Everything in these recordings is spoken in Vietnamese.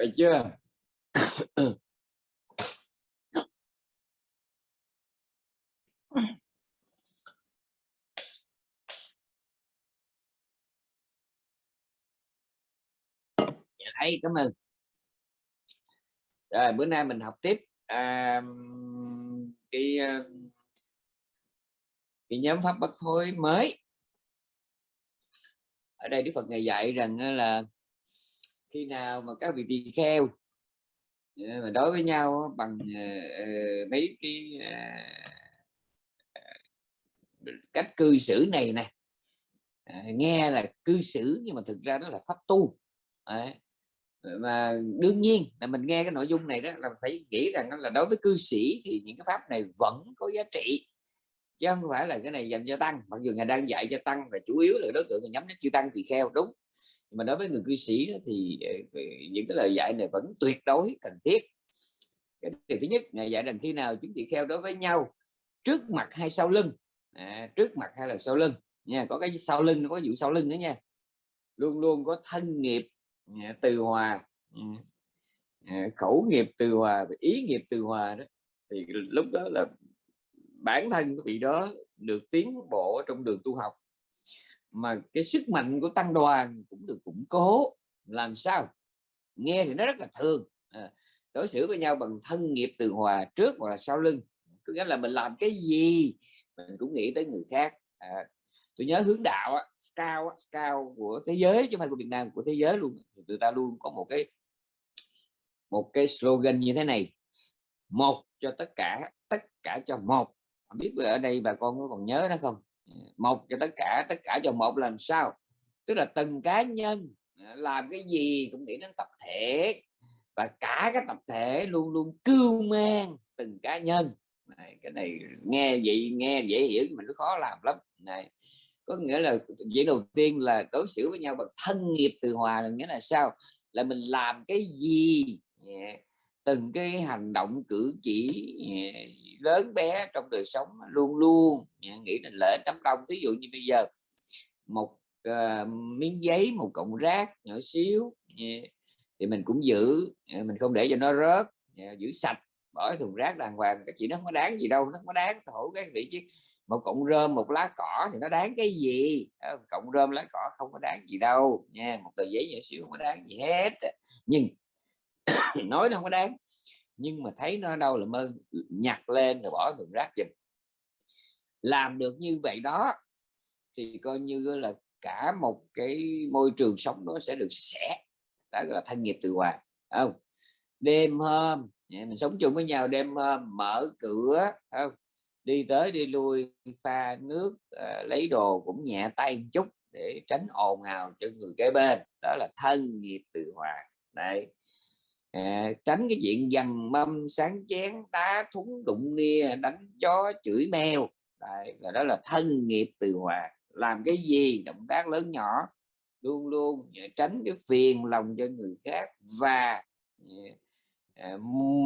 phải chưa? Dạ, Thấy cảm ơn. Rồi bữa nay mình học tiếp à, cái ờ, cái nhóm pháp bất thối mới. Ở đây Đức Phật ngày dạy rằng là khi nào mà các vị tỳ kheo ờ, mà đối với nhau bằng uh, mấy cái uh, cách cư xử này nè. À, nghe là cư xử nhưng mà thực ra đó là pháp tu. Đấy. Mà đương nhiên là mình nghe cái nội dung này đó là phải nghĩ rằng là đối với cư sĩ thì những cái pháp này vẫn có giá trị chứ không phải là cái này dành cho tăng. Mặc dù ngài đang dạy cho tăng và chủ yếu là đối tượng nhắm đến chư tăng tỳ kheo đúng mà đối với người cư sĩ đó, thì ờ, những cái lời dạy này vẫn tuyệt đối cần thiết. Cái điều thứ nhất ngày dạy rằng khi nào chúng tỳ kheo đối với nhau trước mặt hay sau lưng? À, trước mặt hay là sau lưng? Nha có cái sau lưng có vụ sau lưng nữa nha. Luôn luôn có thân nghiệp à, từ hòa ừ, à, khẩu nghiệp từ hòa ý nghiệp từ hòa đó. Thì lúc đó là bản thân cái vị đó được tiến bộ trong đường tu học mà cái sức mạnh của tăng đoàn cũng được củng cố. Làm sao? Nghe thì nó rất là thường. À, đối xử với nhau bằng thân nghiệp từ hòa trước hoặc là sau lưng. Có nghĩa là mình làm cái gì mình cũng nghĩ tới người khác. À, tôi nhớ hướng đạo á, scout của thế giới chứ không phải của Việt Nam của thế giới luôn. Người ta luôn có một cái một cái slogan như thế này. Một cho tất cả tất cả cho một. Không biết ở đây bà con có còn nhớ đó không? Một cho tất cả tất cả cho một làm sao? Tức là từng cá nhân à, làm cái gì cũng nghĩ đến tập thể. Và cả cái tập thể luôn luôn cưu mang từng cá nhân. Này, cái này nghe vậy nghe dễ hiểu mà nó khó làm lắm. Này có nghĩa là dễ đầu tiên là đối xử với nhau bằng thân nghiệp từ hòa là nghĩa là sao? Là mình làm cái gì? Dạ từng cái hành động cử chỉ ờ, lớn bé trong đời sống luôn luôn nghĩ đến lễ đám đông. Ví dụ như bây giờ một uh, miếng giấy một cọng rác nhỏ xíu thì mình cũng giữ ờ, mình không để cho nó rớt giữ sạch bỏ thùng rác đàng hoàng. Chỉ nó không có đáng gì đâu nó không có đáng. Thổ cái vị chứ một cọng rơm một lá cỏ thì nó đáng cái gì? Cọng rơm lá cỏ không có đáng gì đâu nha một tờ giấy nhỏ xíu không có đáng gì hết nhưng nói nó không có đáng. Nhưng mà thấy nó đâu là mơ, nhặt lên rồi bỏ thùng rác giùm. Làm được như vậy đó, thì coi như là cả một cái môi trường sống nó sẽ được sẻ. Đó là thân nghiệp từ hòa không? Đêm hôm mình sống chung với nhau đêm hôm, mở cửa không? Đi tới đi lui, pha nước ờ, lấy đồ cũng nhẹ tay một chút để tránh ồn ào cho người kế bên. Đó là thân nghiệp từ hòa. Đây à, tránh cái chuyện dằn mâm sáng chén đá thúng đụng nia đánh chó chửi mèo. Đấy, là đó là thân nghiệp từ hòa. Làm cái gì? Động tác lớn nhỏ. Luôn luôn à, tránh cái phiền lòng cho người khác và À, à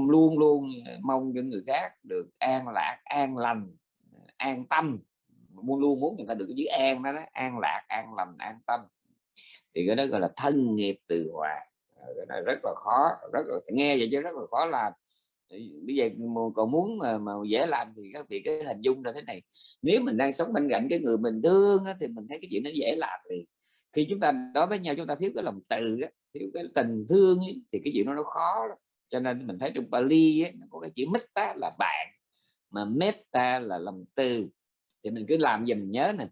luôn luôn à, mong những người khác được an lạc an lành an tâm. Luôn luôn muốn người ta được cái chữ an đó, đó an lạc an lành an tâm. Thì cái đó gọi là thân nghiệp từ hòa cái này rất là khó rất là nghe vậy chứ rất là khó làm. Bây giờ còn muốn mà, mà dễ làm thì các vị cái hình dung là thế này. Nếu mình đang sống bên cạnh cái người mình thương á, thì mình thấy cái chuyện nó dễ làm thì khi chúng ta đối với nhau chúng ta thiếu cái lòng từ á, thiếu cái tình thương ấy, thì cái chuyện nó nó khó lắm. Cho nên mình thấy trong Bali ấy, nó có cái chữ metta là bạn mà metta là lòng từ. Thì mình cứ làm gì mình nhớ nè.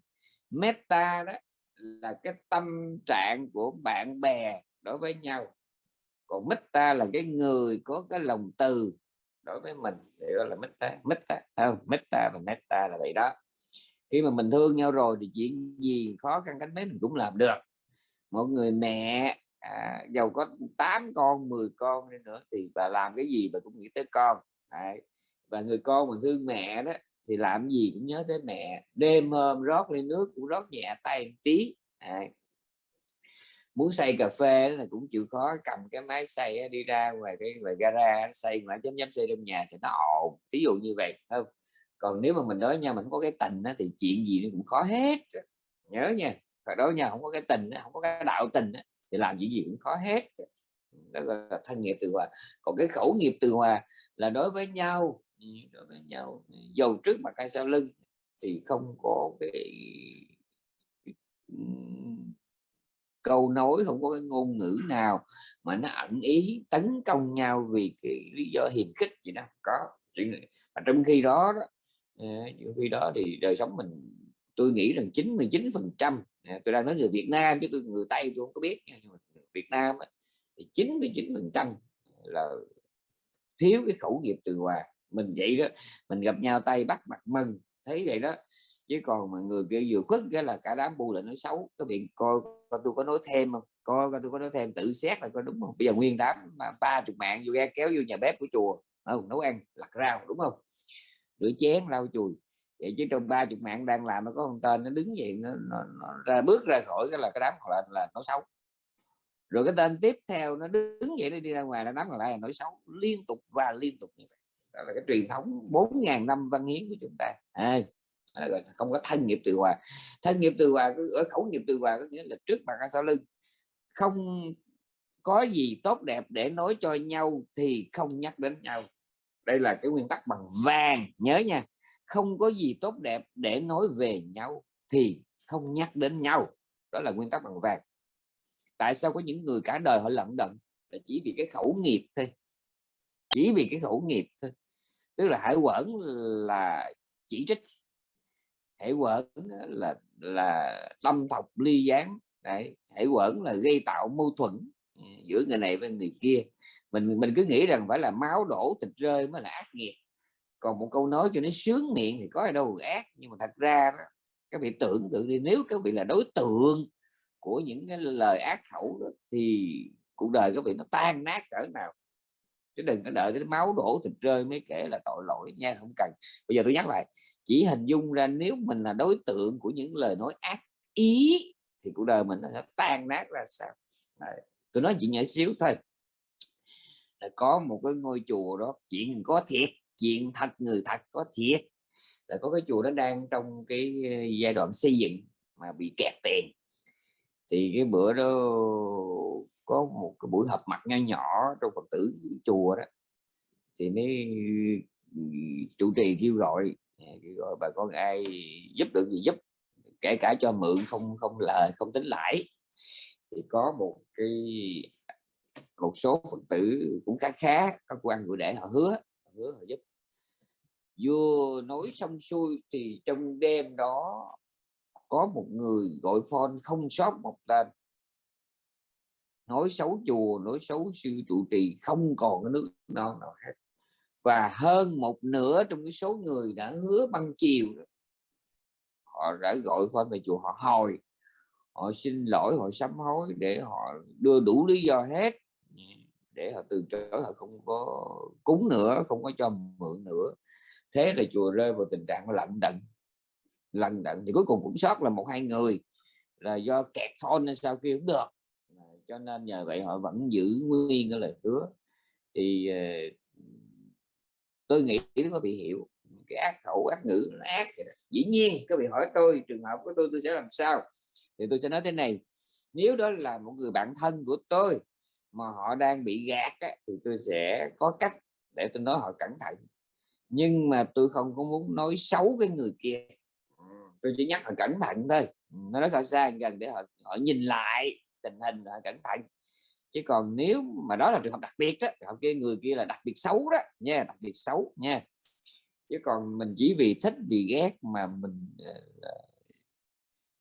Metta đó là cái tâm trạng của bạn bè đối với nhau còn metta là cái người có cái lòng từ đối với mình thì gọi là mất ta không metta và metta là vậy đó khi mà mình thương nhau rồi thì chuyện gì khó khăn cánh mấy mình cũng làm được một người mẹ à, giàu có 8 con 10 con đi nữa thì bà làm cái gì bà cũng nghĩ tới con Đấy. và người con mà thương mẹ đó thì làm gì cũng nhớ tới mẹ đêm hôm rót lên nước cũng rót nhẹ tay một tí Đấy muốn xay cà phê là cũng chịu khó cầm cái máy xay đi ra ngoài cái ngoài gara xay mà chấm chấm xay trong nhà thì nó ổn ví dụ như vậy không? Còn nếu mà mình nói nha mình có cái tình đó, thì chuyện gì nó cũng khó hết. Nhớ nha phải đối nhau không có cái tình không có cái đạo tình thì làm gì gì cũng khó hết. Đó gọi là thân nghiệp từ hòa. Còn cái khẩu nghiệp từ hòa là đối với nhau ừ, đối với nhau. Dầu trước mặt hay sau lưng thì không có cái ừ, câu nói không có cái ngôn ngữ nào mà nó ẩn ý tấn công nhau vì cái lý do hiềm khích gì đó. Có mà trong khi đó, đó ờ, trong khi đó thì đời sống mình tôi nghĩ rằng 99 phần trăm tôi đang nói người Việt Nam chứ tôi người Tây tôi không có biết Việt Nam thì 99 phần trăm là thiếu cái khẩu nghiệp từ hòa. Mình vậy đó mình gặp nhau tay bắt mặt mừng thấy vậy đó chứ còn mà người kia vừa khuất cái là cả đám bu lại nói xấu. Cái việc coi, coi tôi có nói thêm không? Coi, coi tôi có nói thêm tự xét là có đúng không? Bây giờ nguyên đám mà ba chục mạng vô kéo vô nhà bếp của chùa không? Nấu ăn lặt rau đúng không? Rửa chén lau chùi. Vậy chứ trong ba chục mạng đang làm nó có một tên nó đứng vậy nó, nó, nó ra bước ra khỏi cái là cái đám còn lại là nó xấu. Rồi cái tên tiếp theo nó đứng vậy nó đi ra ngoài nó đám còn lại là nói xấu. Liên tục và liên tục như vậy đó là cái truyền thống 4.000 năm văn hiến của chúng ta. À, không có thân nghiệp từ hòa. Thân nghiệp từ hòa ở khẩu nghiệp từ hòa có nghĩa là trước mặt sau lưng. Không có gì tốt đẹp để nói cho nhau thì không nhắc đến nhau. Đây là cái nguyên tắc bằng vàng nhớ nha. Không có gì tốt đẹp để nói về nhau thì không nhắc đến nhau. Đó là nguyên tắc bằng vàng. Tại sao có những người cả đời họ lận đận? Là chỉ vì cái khẩu nghiệp thôi. Chỉ vì cái khẩu nghiệp thôi tức là hải quẩn là chỉ trích. Hải quẩn là là tâm thọc ly gián. Đấy hải quẩn là gây tạo mâu thuẫn ừ, giữa người này với người kia. Mình mình cứ nghĩ rằng phải là máu đổ thịt rơi mới là ác nghiệp. Còn một câu nói cho nó sướng miệng thì có ở đâu ác. Nhưng mà thật ra đó, các vị tưởng tượng đi nếu các vị là đối tượng của những cái lời ác khẩu đó, thì cuộc đời các vị nó tan nát cỡ nào chứ đừng có đợi cái máu đổ thịt rơi mới kể là tội lỗi nha, không cần. Bây giờ tôi nhắc lại, chỉ hình dung ra nếu mình là đối tượng của những lời nói ác ý thì cuộc đời mình nó sẽ tan nát ra sao? Đấy. tôi nói chuyện nhỏ xíu thôi. Là có một cái ngôi chùa đó, chuyện có thiệt, chuyện thật, người thật có thiệt. Là có cái chùa nó đang trong cái ờ, giai đoạn xây dựng mà bị kẹt tiền. Thì cái bữa đó có một cái buổi họp mặt nho nhỏ trong phật tử chùa đó. Thì mới ừ, chủ trì kêu gọi à, kêu gọi bà con ai giúp được gì giúp, kể cả cho mượn không không lời, không tính lãi. Thì có một cái, một số phật tử cũng khá khá các quan của để họ hứa họ hứa họ giúp. Vừa nói xong xuôi thì trong đêm đó có một người gọi phone không sót một tên nói xấu chùa, nói xấu sư trụ trì, không còn cái nước non nào hết. Và hơn một nửa trong cái số người đã hứa băng chiều họ đã gọi phone về chùa, họ hồi họ xin lỗi, họ sám hối để họ đưa đủ lý do hết. Để họ từ chối, họ không có cúng nữa, không có cho mượn nữa. Thế là chùa rơi vào tình trạng lận đận lận đận. Thì cuối cùng cũng sót là một hai người là do kẹt phone nên sao kêu được cho nên nhờ vậy họ vẫn giữ nguyên cái lời hứa. Thì ờ, tôi nghĩ có bị hiểu. Cái ác khẩu ác ngữ nó ác dĩ nhiên các vị hỏi tôi trường hợp của tôi tôi sẽ làm sao? Thì tôi sẽ nói thế này. Nếu đó là một người bạn thân của tôi mà họ đang bị gạt á, thì tôi sẽ có cách để tôi nói họ cẩn thận. Nhưng mà tôi không có muốn nói xấu cái người kia. Tôi chỉ nhắc họ cẩn thận thôi. Nó nói xa xa gần để họ họ nhìn lại tình hình là cẩn thận. Chứ còn nếu mà đó là trường hợp đặc biệt đó trường hợp kia người kia là đặc biệt xấu đó nha đặc biệt xấu nha. Chứ còn mình chỉ vì thích vì ghét mà mình uh,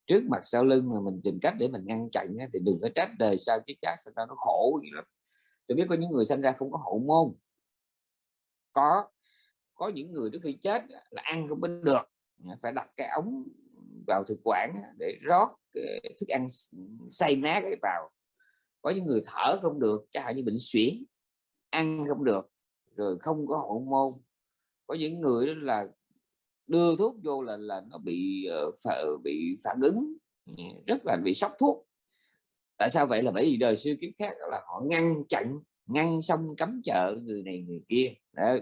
trước mặt sau lưng mà mình tìm cách để mình ngăn chặn thì đừng có trách đời sao chứ chắc sao nó khổ gì lắm. Tôi biết có những người sinh ra không có hậu môn. Có có những người trước khi chết là ăn không có được phải đặt cái ống vào thực quản để rót thức ăn say nát vào. Có những người thở không được chẳng hạn như bệnh suyễn ăn không được rồi không có hậu môn. Có những người đó là đưa thuốc vô là là nó bị uh, bị phản ứng ừ, rất là bị sốc thuốc. Tại sao vậy? Là bởi vì đời xưa kiếp khác là họ ngăn chặn ngăn xong cấm chợ người này người kia. Đấy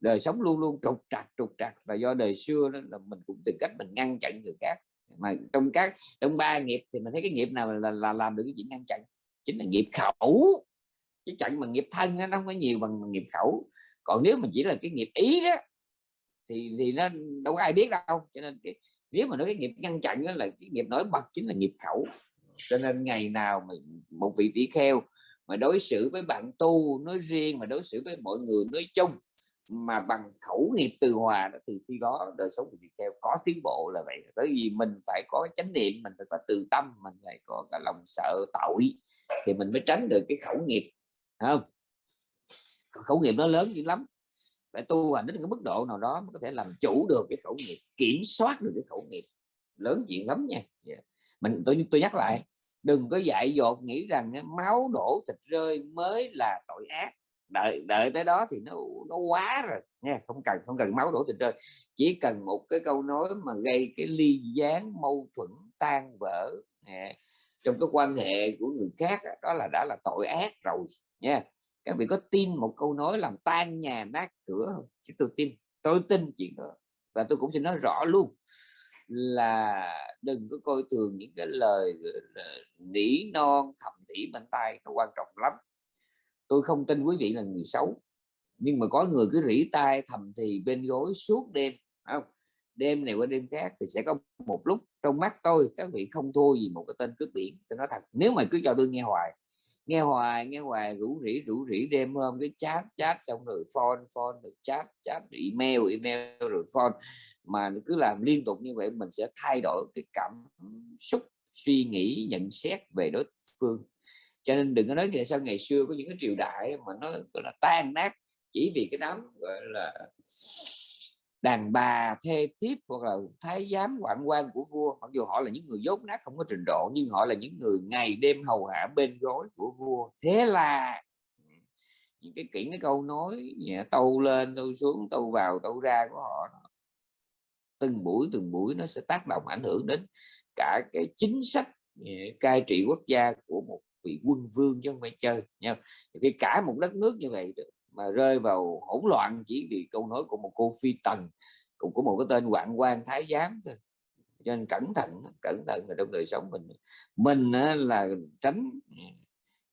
đời sống luôn luôn trục trặc trục trặc. Và do đời xưa đó là mình cũng tìm cách mình ngăn chặn người khác. Mà trong các trong ba nghiệp thì mình thấy cái nghiệp nào là, là làm được cái chuyện ngăn chặn? Chính là nghiệp khẩu. Chứ chẳng bằng nghiệp thân nó không có nhiều bằng nghiệp khẩu. Còn nếu mình chỉ là cái nghiệp ý đó thì thì nó đâu có ai biết đâu. Cho nên cái nếu mà nói cái nghiệp ngăn chặn đó là cái nghiệp nổi bật chính là nghiệp khẩu. Cho nên ngày nào mà một vị tỷ kheo mà đối xử với bạn tu nói riêng mà đối xử với mọi người nói chung mà bằng khẩu nghiệp từ hòa thì khi đó đời sống của việt kheo có tiến bộ là vậy. Bởi vì mình phải có chánh niệm, mình phải có từ tâm, mình phải có cả lòng sợ tội thì mình mới tránh được cái khẩu nghiệp không? Khẩu nghiệp nó lớn dữ lắm. Phải tu hành đến cái mức độ nào đó mới có thể làm chủ được cái khẩu nghiệp, kiểm soát được cái khẩu nghiệp. Lớn chuyện lắm nha. Yeah. mình, tôi tôi nhắc lại, đừng có dại dột nghĩ rằng máu đổ thịt rơi mới là tội ác đợi đợi tới đó thì nó nó quá rồi, nha, không cần không cần máu đổ tình rơi chỉ cần một cái câu nói mà gây cái ly gián mâu thuẫn tan vỡ nha. trong cái quan hệ của người khác đó là đã là tội ác rồi, nha. Các vị có tin một câu nói làm tan nhà nát cửa không? Chứ tôi tin tôi tin chuyện đó. Và tôi cũng xin nói rõ luôn là đừng có coi thường những cái lời nỉ non, thầm thỉ bên tay nó quan trọng lắm tôi không tin quý vị là người xấu. Nhưng mà có người cứ rỉ tai thầm thì bên gối suốt đêm không? Đêm này qua đêm khác thì sẽ có một lúc trong mắt tôi các vị không thua gì một cái tên cướp biển. Tôi nói thật, nếu mà cứ cho tôi nghe hoài nghe hoài nghe hoài, rủ rỉ rủ rỉ đêm hôm cái chat chat xong rồi phone phone, rồi chat chat, rồi email email, rồi phone. Mà cứ làm liên tục như vậy mình sẽ thay đổi cái cảm xúc, suy nghĩ, nhận xét về đối phương cho nên đừng có nói tại sao ngày xưa có những cái triều đại mà nó, gọi là, tan nát chỉ vì cái đám, gọi là, đàn bà, thê thiếp hoặc là thái giám quản quan của vua. Mặc dù họ là những người dốt nát không có trình độ, nhưng họ là những người ngày đêm hầu hạ bên gối của vua. Thế là, những cái kỹ cái câu nói nhẹ, tâu lên, tâu xuống, tâu vào, tâu ra của họ từng buổi từng buổi nó sẽ tác động ảnh hưởng đến cả cái chính sách cai trị quốc gia của một vị quân vương chứ không phải chơi nha thì cả một đất nước như vậy mà rơi vào hỗn loạn chỉ vì câu nói của một cô phi tần, cũng của một cái tên hoạn quan thái giám thôi. Cho nên cẩn thận cẩn thận là trong đời sống mình. Mình là tránh ừ,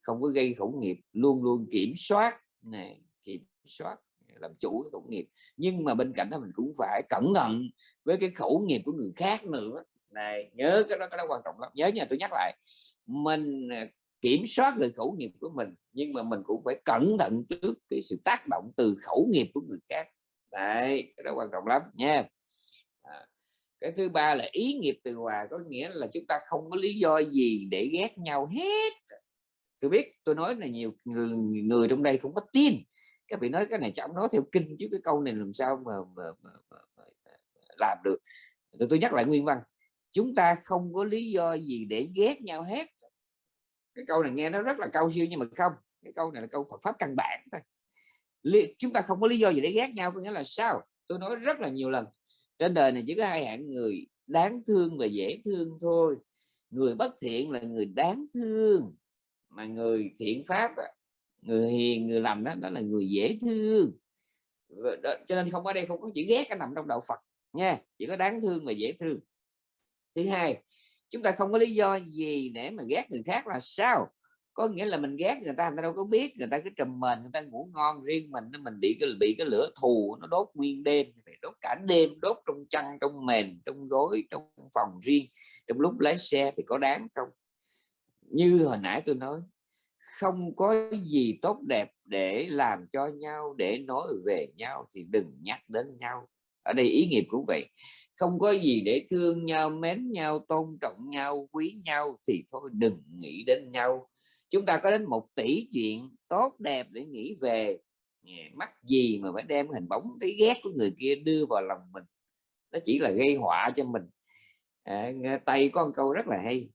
không có gây khẩu nghiệp, luôn luôn kiểm soát này kiểm soát, làm chủ cái khẩu nghiệp. Nhưng mà bên cạnh đó mình cũng phải cẩn thận với cái khẩu nghiệp của người khác nữa. Này, nhớ cái đó cái đó quan trọng lắm. Nhớ nha, tôi nhắc lại, mình à, kiểm soát được khẩu nghiệp của mình nhưng mà mình cũng phải cẩn thận trước cái sự tác động từ khẩu nghiệp của người khác. Đấy cái đó quan trọng lắm nha. À, cái thứ ba là ý nghiệp từ hòa có nghĩa là chúng ta không có lý do gì để ghét nhau hết. Tôi biết tôi nói là nhiều người, người trong đây không có tin. Các vị nói cái này chẳng nói theo kinh chứ cái câu này làm sao mà, mà, mà, mà, mà làm được. Tôi, tôi nhắc lại nguyên văn. Chúng ta không có lý do gì để ghét nhau hết cái câu này nghe nó rất là cao siêu nhưng mà không cái câu này là câu Phật pháp căn bản thôi. Chúng ta không có lý do gì để ghét nhau có nghĩa là sao? Tôi nói rất là nhiều lần trên đời này chỉ có hai hạng người đáng thương và dễ thương thôi. Người bất thiện là người đáng thương mà người thiện pháp người hiền người lành đó, đó là người dễ thương. Đó, cho nên không ở đây không có chữ ghét cái nằm trong đạo Phật nha chỉ có đáng thương và dễ thương. Thứ hai chúng ta không có lý do gì để mà ghét người khác là sao? Có nghĩa là mình ghét người ta người ta đâu có biết, người ta cứ trầm mền người ta ngủ ngon riêng mình mình bị cái bị cái lửa thù, nó đốt nguyên đêm đốt cả đêm, đốt trong chăn, trong mền, trong gối, trong phòng riêng, trong lúc lái xe thì có đáng không? Như hồi nãy tôi nói, không có gì tốt đẹp để làm cho nhau, để nói về nhau thì đừng nhắc đến nhau. Ở đây ý nghiệp cũng vậy không có gì để thương nhau mến nhau tôn trọng nhau quý nhau thì thôi đừng nghĩ đến nhau. Chúng ta có đến một tỷ chuyện tốt đẹp để nghĩ về. Mắc gì mà phải đem hình bóng thấy ghét của người kia đưa vào lòng mình? Nó chỉ là gây họa cho mình. À, tay có một câu rất là hay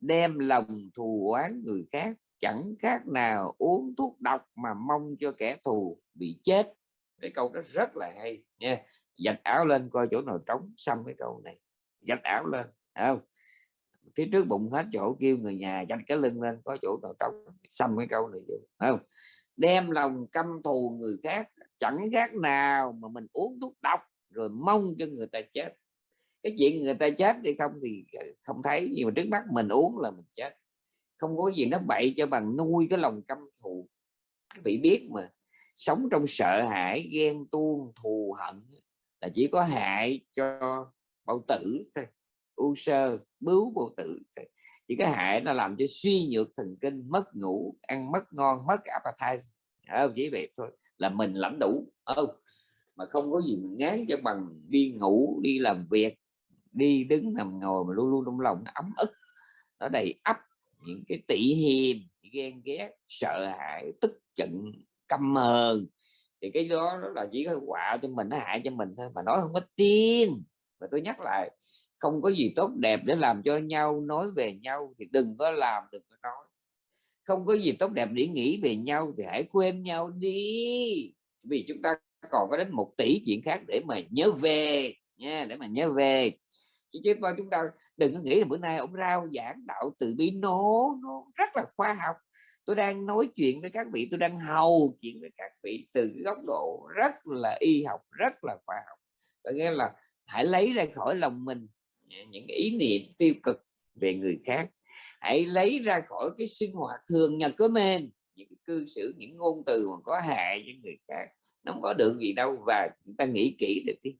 đem lòng thù oán người khác chẳng khác nào uống thuốc độc mà mong cho kẻ thù bị chết. Cái câu đó rất là hay nha dạch áo lên coi chỗ nào trống xăm cái câu này dạch áo lên không? Phía trước bụng hết chỗ kêu người nhà dạch cái lưng lên có chỗ nào trống xăm cái câu này không? Đem lòng căm thù người khác, chẳng khác nào mà mình uống thuốc độc rồi mong cho người ta chết. Cái chuyện người ta chết hay không thì ờ, không thấy, nhưng mà trước mắt mình uống là mình chết. Không có gì nó bậy cho bằng nuôi cái lòng căm thù. Các vị biết mà, sống trong sợ hãi, ghen tuông, thù hận là chỉ có hại cho bao tử thôi, u sơ, bướu bao tử thôi. chỉ có hại nó làm cho suy nhược thần kinh, mất ngủ, ăn mất ngon, mất appetite. Không? Chỉ vậy thôi, là mình lãnh đủ. Không? Mà không có gì mình ngán cho bằng đi ngủ, đi làm việc, đi đứng nằm ngồi mà luôn luôn trong lòng nó ấm ức, nó đầy ấp những cái tỉ hiềm, ghen ghét, sợ hãi, tức giận, căm hờn thì cái đó là chỉ có quả cho mình, nó hại cho mình thôi, mà nói không có tin. Và tôi nhắc lại, không có gì tốt đẹp để làm cho nhau, nói về nhau thì đừng có làm, đừng có nói. Không có gì tốt đẹp để nghĩ về nhau thì hãy quên nhau đi. Vì chúng ta còn có đến một tỷ chuyện khác để mà nhớ về, nha, để mà nhớ về. Chứ chứ chúng ta đừng có nghĩ là bữa nay ông rao giảng đạo từ bi. Nổ nó rất là khoa học tôi đang nói chuyện với các vị, tôi đang hầu chuyện với các vị từ góc độ rất là y học, rất là khoa học. Có nghĩa là hãy lấy ra khỏi lòng mình những ý niệm tiêu cực về người khác. Hãy lấy ra khỏi cái sinh hoạt thường nhật của mình, những cư xử, những ngôn từ mà có hại với người khác. Nó không có được gì đâu và chúng ta nghĩ kỹ được đi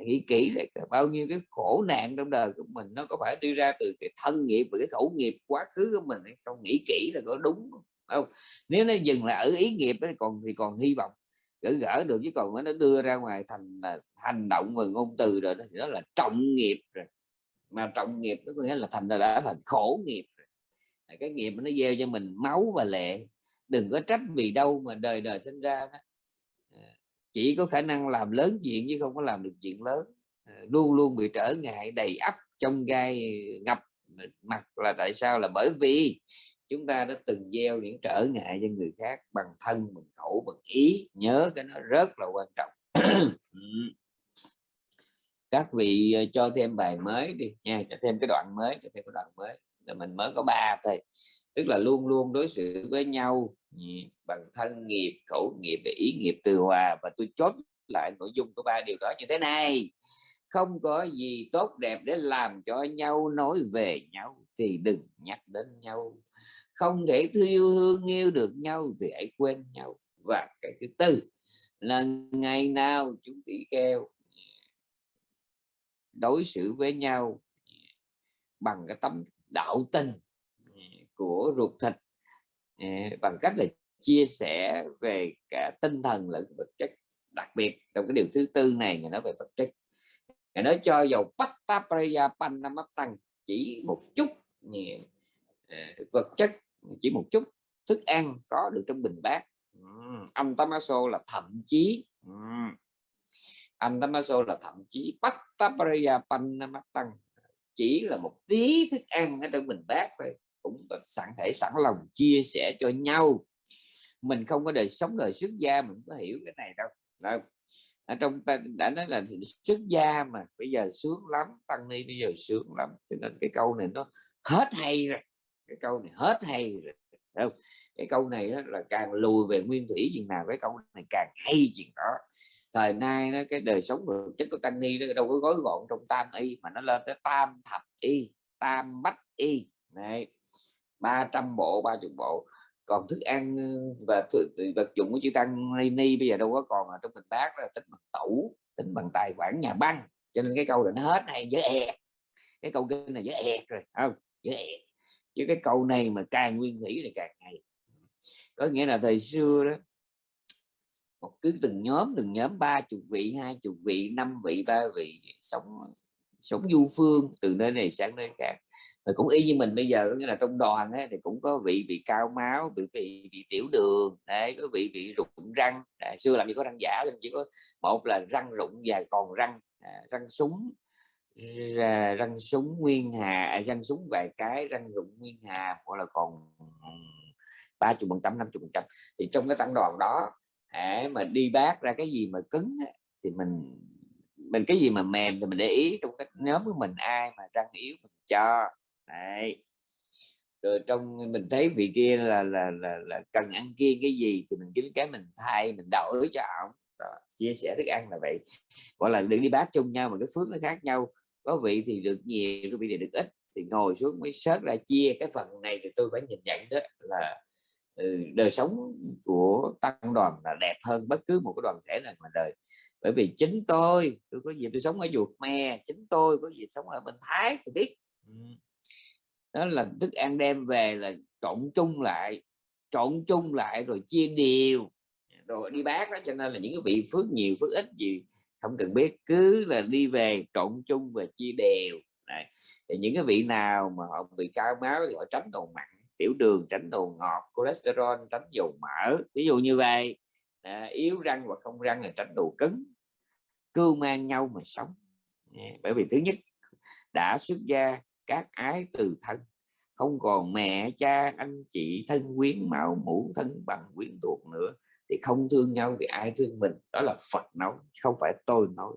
nghĩ kỹ là bao nhiêu cái khổ nạn trong đời của mình nó có phải đi ra từ cái thân nghiệp và cái khẩu nghiệp quá khứ của mình hay không? Nghĩ kỹ là có đúng không? Nếu nó dừng lại ở ý nghiệp ấy, còn thì còn hy vọng gỡ gỡ được chứ còn nó đưa ra ngoài thành là hành động và ngôn từ rồi đó thì đó là trọng nghiệp rồi. Mà trọng nghiệp nó có nghĩa là thành là đã thành khổ nghiệp rồi. cái nghiệp nó gieo cho mình máu và lệ. Đừng có trách vì đâu mà đời đời sinh ra đó chỉ có khả năng làm lớn chuyện chứ không có làm được chuyện lớn. Ờ, luôn luôn bị trở ngại, đầy ắp trong gai ngập mặt là tại sao? Là bởi vì chúng ta đã từng gieo những trở ngại cho người khác bằng thân, bằng khẩu, bằng ý. Nhớ cái nó rất là quan trọng. Ừ. Các vị ờ, cho thêm bài mới đi nha, cho thêm cái đoạn mới, cho thêm cái đoạn mới. Là mình mới có ba thôi tức là luôn luôn đối xử với nhau bằng thân nghiệp, khẩu nghiệp và ý nghiệp từ hòa. Và tôi chốt lại nội dung của ba điều đó như thế này. Không có gì tốt đẹp để làm cho nhau nói về nhau thì đừng nhắc đến nhau. Không thể yêu thương yêu được nhau thì hãy quên nhau. Và cái thứ tư là ngày nào chúng tỷ kêu đối xử với nhau bằng cái tấm đạo tình của ruột thịt. Bằng cách là chia sẻ về cả tinh thần lẫn vật chất đặc biệt trong cái điều thứ tư này, người nói về vật chất. Người nói cho dầu pattapraya Panamattang chỉ một chút vật chất chỉ một chút, thức ăn có được trong bình bát. Ông tamaso là thậm chí âm tamaso là thậm chí pattapraya Panamattang chỉ là một tí thức ăn ở trong bình bát thôi cũng sẵn thể, sẵn lòng chia sẻ cho nhau. Mình không có đời sống đời xuất gia, mình có hiểu cái này đâu. Ở trong ta, đã nói là xuất gia mà bây giờ sướng lắm, tăng ni bây giờ sướng lắm, cho nên cái câu này nó hết hay rồi. Cái câu này hết hay rồi không? cái câu này đó là càng lùi về nguyên thủy chừng nào, cái câu này càng hay chừng đó. Thời nay nó cái đời sống vật chất của tăng ni nó đâu có gói gọn trong tam y, mà nó lên tới tam thập y, tam bách y này 300 bộ 30 bộ. Còn thức ăn ờ, và vật dụng của chữ tăng ni, ni bây giờ đâu có còn ở trong bình bát là tính bằng tủ tính bằng tài khoản nhà băng. Cho nên cái câu là nó hết hay dễ e cái câu kinh này dễ e rồi không? Dễ e chứ cái câu này mà càng nguyên thủy thì càng hay. Có nghĩa là thời xưa đó một cứ từng nhóm từng nhóm ba chục vị hai chục vị năm vị ba vị sống sống du phương từ nơi này sang nơi khác. Rồi cũng y như mình bây giờ nghĩa là trong đoàn ấy, thì cũng có vị bị cao máu bị bị, bị tiểu đường đấy có vị bị rụng răng. À, xưa làm gì có răng giả nên chỉ có một là răng rụng và còn răng à, răng súng răng súng nguyên hà à, răng súng vài cái răng rụng nguyên hà hoặc là còn ba chục phần trăm năm chục phần trăm. Thì trong cái tăng đoàn đó à, mà đi bác ra cái gì mà cứng thì mình mình cái gì mà mềm thì mình để ý trong cái nhóm của mình ai mà răng yếu mình cho. Đấy. rồi trong mình thấy vị kia là là là, là cần ăn kiêng cái gì thì mình kiếm cái mình thay mình đổi cho ổng. Chia sẻ thức ăn là vậy. Gọi là đừng đi bát chung nhau mà cái phước nó khác nhau. Có vị thì được nhiều có vị thì được ít. Thì ngồi xuống mới sớt ra chia. Cái phần này thì tôi phải nhìn nhận đó là ừ, đời sống của tăng đoàn là đẹp hơn bất cứ một cái đoàn thể nào mà đời bởi vì chính tôi tôi có gì tôi sống ở chùa me chính tôi có gì sống ở bên thái tôi biết. Đó là thức ăn đem về là trộn chung lại trộn chung lại rồi chia đều. Rồi đi bác đó cho nên là những cái vị phước nhiều phước ít gì không cần biết cứ là đi về trộn chung và chia đều. Đấy. thì những cái vị nào mà họ bị cao máu thì họ tránh đồ mặn tiểu đường tránh đồ ngọt cholesterol tránh dầu mỡ ví dụ như vậy. À, yếu răng và không răng là tránh đồ cứng cưu mang nhau mà sống. Dạ, bởi vì thứ nhất, đã xuất gia các ái từ thân, không còn mẹ, cha, anh chị, thân quyến, mạo mũ thân bằng, quyến thuộc nữa, thì không thương nhau thì ai thương mình. Đó là Phật nói, không phải tôi nói.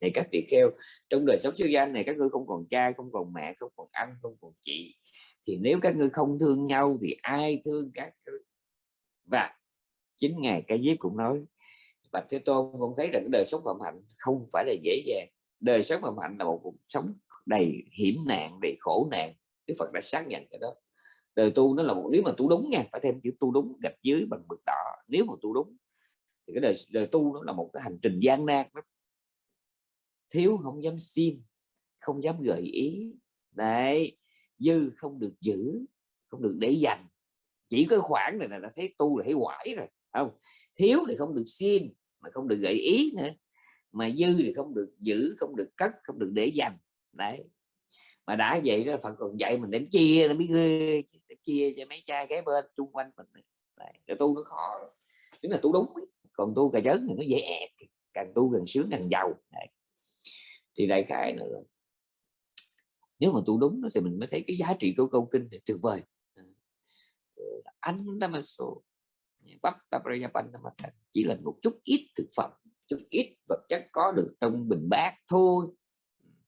Này các vị kêu trong đời sống xuất gia này, các ngươi không còn cha, không còn mẹ, không còn anh, không còn chị. Thì nếu các ngươi không thương nhau thì ai thương các và chính ngài cái diếp cũng nói bạch thế tôn cũng thấy rằng đời sống phạm hạnh không phải là dễ dàng. Đời sống phạm hạnh là một cuộc sống đầy hiểm nạn đầy khổ nạn. Đức phật đã xác nhận cái đó. Đời tu nó là một nếu mà tu đúng nha phải thêm chữ tu đúng gạch dưới bằng mực đỏ. Nếu mà tu đúng thì cái đời, đời tu nó là một cái hành trình gian nan lắm. Thiếu không dám xin không dám gợi ý. Đấy dư không được giữ không được để dành. Chỉ có khoảng này là đã thấy tu là thấy quải rồi không? Thiếu thì không được xin mà không được gợi ý nữa. Mà dư thì không được giữ không được cất không được để dành. Đấy. Mà đã vậy đó phật còn dạy mình đến chia nó biết ghê chia cho mấy cha cái bên chung quanh mình. Đấy, rồi tu nó khó. Tức là tu đúng còn tu cà chớn thì nó dễ ẹt. Càng tu càng sướng càng giàu. Đấy. thì đại khái nữa nếu mà tu đúng thì mình mới thấy cái giá trị của câu kinh này tuyệt vời. Ờ, Anh ta số bắt chỉ là một chút ít thực phẩm chút ít vật chất có được trong bình bát thôi.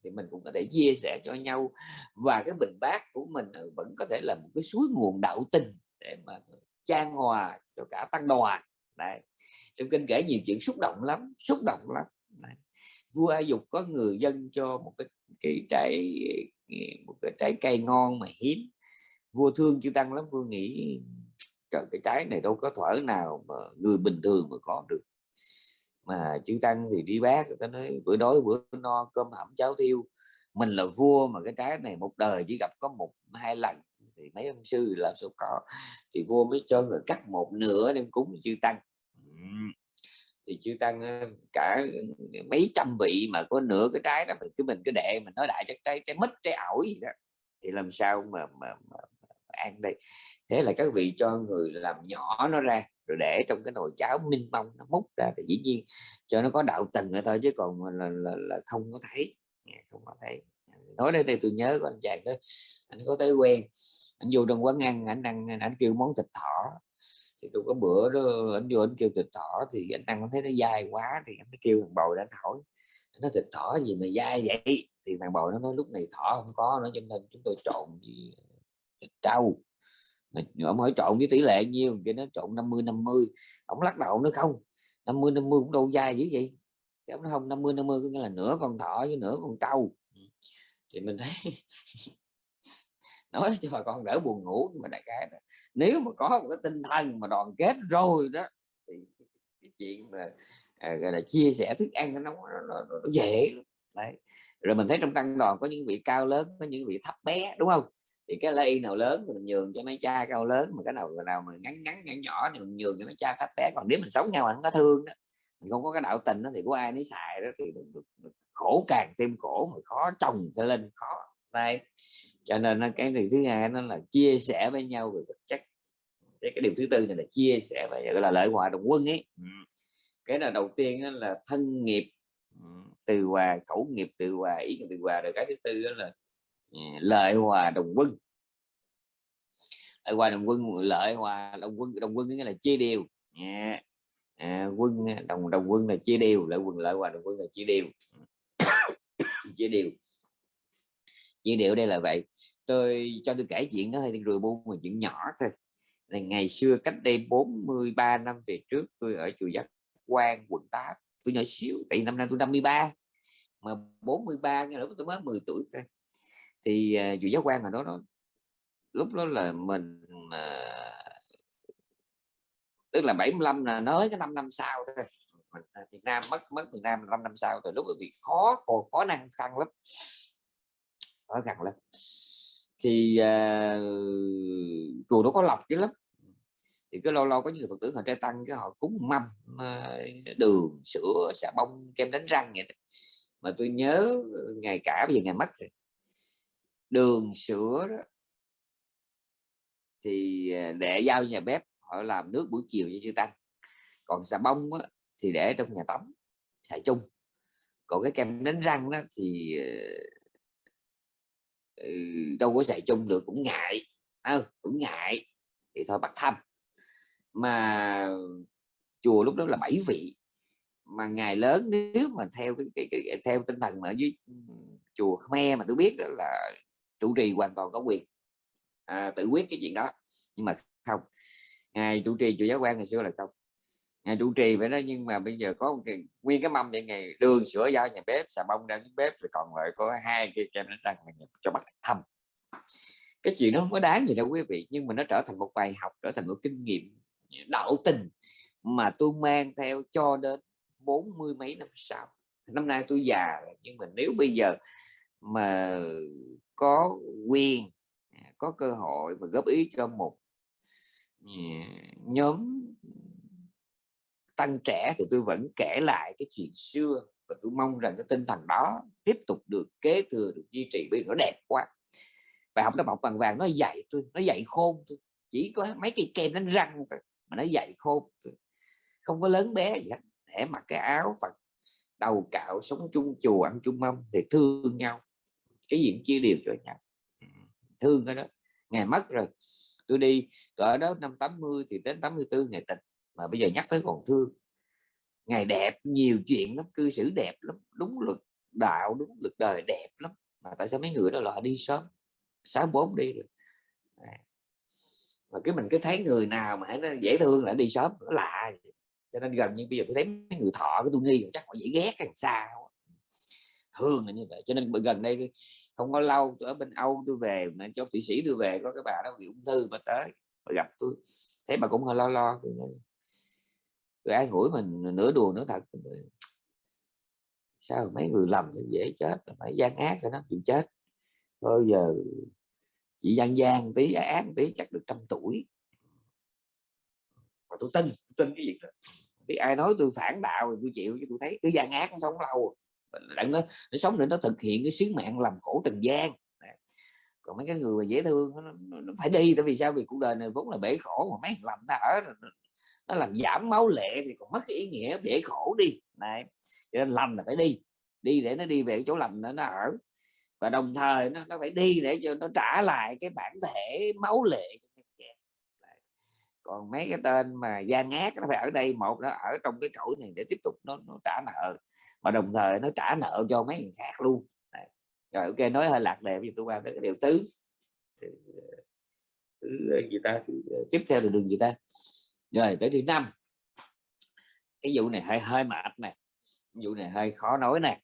Thì mình cũng có thể chia sẻ cho nhau. Và cái bình bát của mình ừ, vẫn có thể là một cái suối nguồn đạo tình để mà trang hòa cho cả tăng đoàn. Đấy. trong kinh kể nhiều chuyện xúc động lắm xúc động lắm. Đấy. vua A Dục có người dân cho một cái, cái trái một cái trái cây ngon mà hiếm. Vua thương chư tăng lắm vua nghĩ trời cái trái này đâu có thuở nào mà người bình thường mà có được. Mà chư tăng thì đi bác người ta nói bữa đói bữa no cơm hẩm cháo thiêu. Mình là vua mà cái trái này một đời chỉ gặp có một hai lần thì mấy ông sư làm sao có. Thì vua mới cho người cắt một nửa đem cúng chư tăng. Thì chư tăng cả mấy trăm vị mà có nửa cái trái đó mình cứ mình cứ đệ mình nói đại chắc trái trái mít trái ổi gì đó. Thì làm sao mà, mà, mà, ăn đây thế là các vị cho người làm nhỏ nó ra rồi để trong cái nồi cháo minh mông nó múc ra thì dĩ nhiên cho nó có đạo tình nữa thôi chứ còn là, là, là không có thấy. Không có thấy. Nói đến đây tôi nhớ có anh chàng đó anh có tới quen anh vô trong quán ăn anh ăn anh kêu món thịt thỏ. Thì tôi có bữa đó anh vô anh kêu thịt thỏ thì anh ăn thấy nó dai quá thì anh mới kêu thằng bồi anh hỏi nó thịt thỏ gì mà dai vậy? Thì thằng bầu nó nói lúc này thỏ không có nó cho nên chúng tôi trộn gì trâu. Ông hỏi trộn với tỷ lệ nhiêu cái nó trộn 50 50 ông lắc đầu nó không 50 50 cũng đâu dai dữ vậy. Cái nó không 50 50 có nghĩa là nửa con thỏ với nửa con trâu. Thì mình thấy nói cho bà con đỡ buồn ngủ nhưng mà đại cái đó. nếu mà có một cái tinh thần mà đoàn kết rồi đó thì cái chuyện mà à, gọi là chia sẻ thức ăn nó, nó, nó, nó dễ đấy. Rồi mình thấy trong tăng đoàn có những vị cao lớn có những vị thấp bé đúng không thì cái lây nào lớn thì mình nhường cho mấy cha cao lớn mà cái nào nào mà ngắn ngắn nhỏ nhỏ thì mình nhường cho mấy cha thấp bé. Còn nếu mình sống nhau mà không có thương đó mình không có cái đạo tình đó thì có ai nấy xài đó thì khổ càng thêm khổ mà khó trồng cho lên khó đây cho nên cái điều thứ hai nó là chia sẻ với nhau về vật chất. Cái, cái điều thứ tư này là chia sẻ và gọi là lợi hòa đồng quân ấy. Cái là đầu tiên là thân nghiệp. Từ hòa khẩu nghiệp từ hòa ý nghiệp từ hòa rồi cái thứ tư đó là Ờ, lợi hòa đồng quân. Lợi hòa đồng quân lợi hòa đồng quân đồng quân nghĩa là chia đều. À, quân đồng đồng quân là chia đều lợi quân lợi hòa đồng quân là chia đều. Chia đều. Chia đều đây là vậy. Tôi cho tôi kể chuyện đó hay rồi buông một chuyện nhỏ thôi. Là ngày xưa cách đây 43 năm về trước tôi ở chùa Giác Quan quận 8 tôi nhỏ xíu tại năm nay tôi 53 mà 43 cái lúc tôi mới 10 tuổi thôi thì à, uh, dù giáo quan mà đó nó lúc đó là mình uh, tức là 75 là nói cái 5 năm sau thôi. À, Việt Nam mất mất Việt Nam 5 năm sau rồi lúc vì khó khó, khó năng khăn lắm. Khó khăn lắm. Thì uh, chùa nó có lọc chứ lắm thì cứ lâu lâu có nhiều phật tử họ trai tăng cái họ cúng mâm đường sữa xà bông kem đánh răng vậy đó. mà tôi nhớ ngày cả bây giờ ngày mất rồi đường sữa đó. Thì à, để giao nhà bếp họ làm nước buổi chiều cho chư tăng còn xà bông á, thì để trong nhà tắm xài chung. Còn cái kem đánh răng đó thì à, ừ, đâu có xài chung được cũng ngại. À, cũng ngại. Thì thôi bắt thăm. Mà chùa lúc đó là bảy vị. Mà ngày lớn nếu mà theo cái, cái, cái theo tinh thần mà ở dưới ừ, chùa Khmer mà tôi biết đó là chủ trì hoàn toàn có quyền à, tự quyết cái chuyện đó. Nhưng mà không ngài chủ trì chùa giáo quan ngày xưa là không. Ngài chủ trì vậy đó nhưng mà bây giờ có một cái, nguyên cái mâm vậy ngày đường sữa do nhà bếp xà bông ra bếp rồi còn lại có hai cái kem đánh răng cho bắt thăm cái chuyện nó không có đáng gì đâu quý vị nhưng mà nó trở thành một bài học trở thành một kinh nghiệm đạo tình mà tôi mang theo cho đến bốn mươi mấy năm sau. Năm nay tôi già nhưng mà nếu bây giờ mà có quyền à, có cơ hội và góp ý cho một à, nhóm ừ, tăng trẻ thì tôi vẫn kể lại cái chuyện xưa và tôi mong rằng cái tinh thần đó tiếp tục được kế thừa, được duy trì bởi nó đẹp quá bài học nó bọc bằng vàng nó dạy tôi, nó dạy khôn tôi, chỉ có mấy cây kem đánh răng thôi mà nó dạy khôn tôi. không có lớn bé gì hết, để mặc cái áo phật, đầu cạo, sống chung chùa, ăn chung mâm thì thương nhau cái gì chia đều cho nhau. Thương cái đó. Ngày mất rồi tôi đi tôi ở đó năm 80 thì đến 84 ngày tịch mà bây giờ nhắc tới còn thương. Ngày đẹp nhiều chuyện lắm cư xử đẹp lắm đúng luật đạo đúng luật đời đẹp lắm. Mà tại sao mấy người đó lại đi sớm? Sáu bốn đi rồi. Mà cái mình cứ thấy người nào mà nó dễ thương là đi sớm nó lạ cho nên gần như bây giờ tôi thấy mấy người thọ cái tôi nghi chắc họ dễ ghét làm sao thường là như vậy. Cho nên gần đây không có lâu tôi ở bên Âu tôi về mà cho thụy sĩ tôi về có cái bà đó bị ung thư mà tới mà gặp tôi. Thấy bà cũng hơi lo lo tôi nói, tôi ai ngủi mình nửa đùa nửa thật sao mấy người lầm thì dễ chết phải gian ác cho nó chịu chết? Thôi giờ chỉ gian gian tí ác tí chắc được trăm tuổi. Mà tôi tin tôi tin cái việc đó. Thì ai nói tôi phản đạo thì tôi chịu chứ tôi thấy cứ gian ác nó sống lâu à đặng nó, nó sống để nó thực hiện cái sứ mạng làm khổ trần gian. Còn mấy cái người mà dễ thương nó, nó, phải đi tại vì sao? Vì cuộc đời này vốn là bể khổ mà mấy làm ta ở nó làm giảm máu lệ thì còn mất cái ý nghĩa bể khổ đi. Này cho nên lành là phải đi đi để nó đi về chỗ lành nó, nó ở. Và đồng thời nó, nó phải đi để cho nó trả lại cái bản thể máu lệ còn mấy cái tên mà gian ác nó phải ở đây một nó ở trong cái cõi này để tiếp tục nó, nó trả nợ mà đồng thời nó trả nợ cho mấy người khác luôn. Rồi ok nói hơi lạc đề nhưng tôi qua tới cái điều tứ. Thứ ờ, ờ, gì ta? Ờ, tiếp theo là đường gì ta? Rồi tới thứ năm. Cái vụ này hơi hơi mệt nè. Vụ này hơi khó nói nè.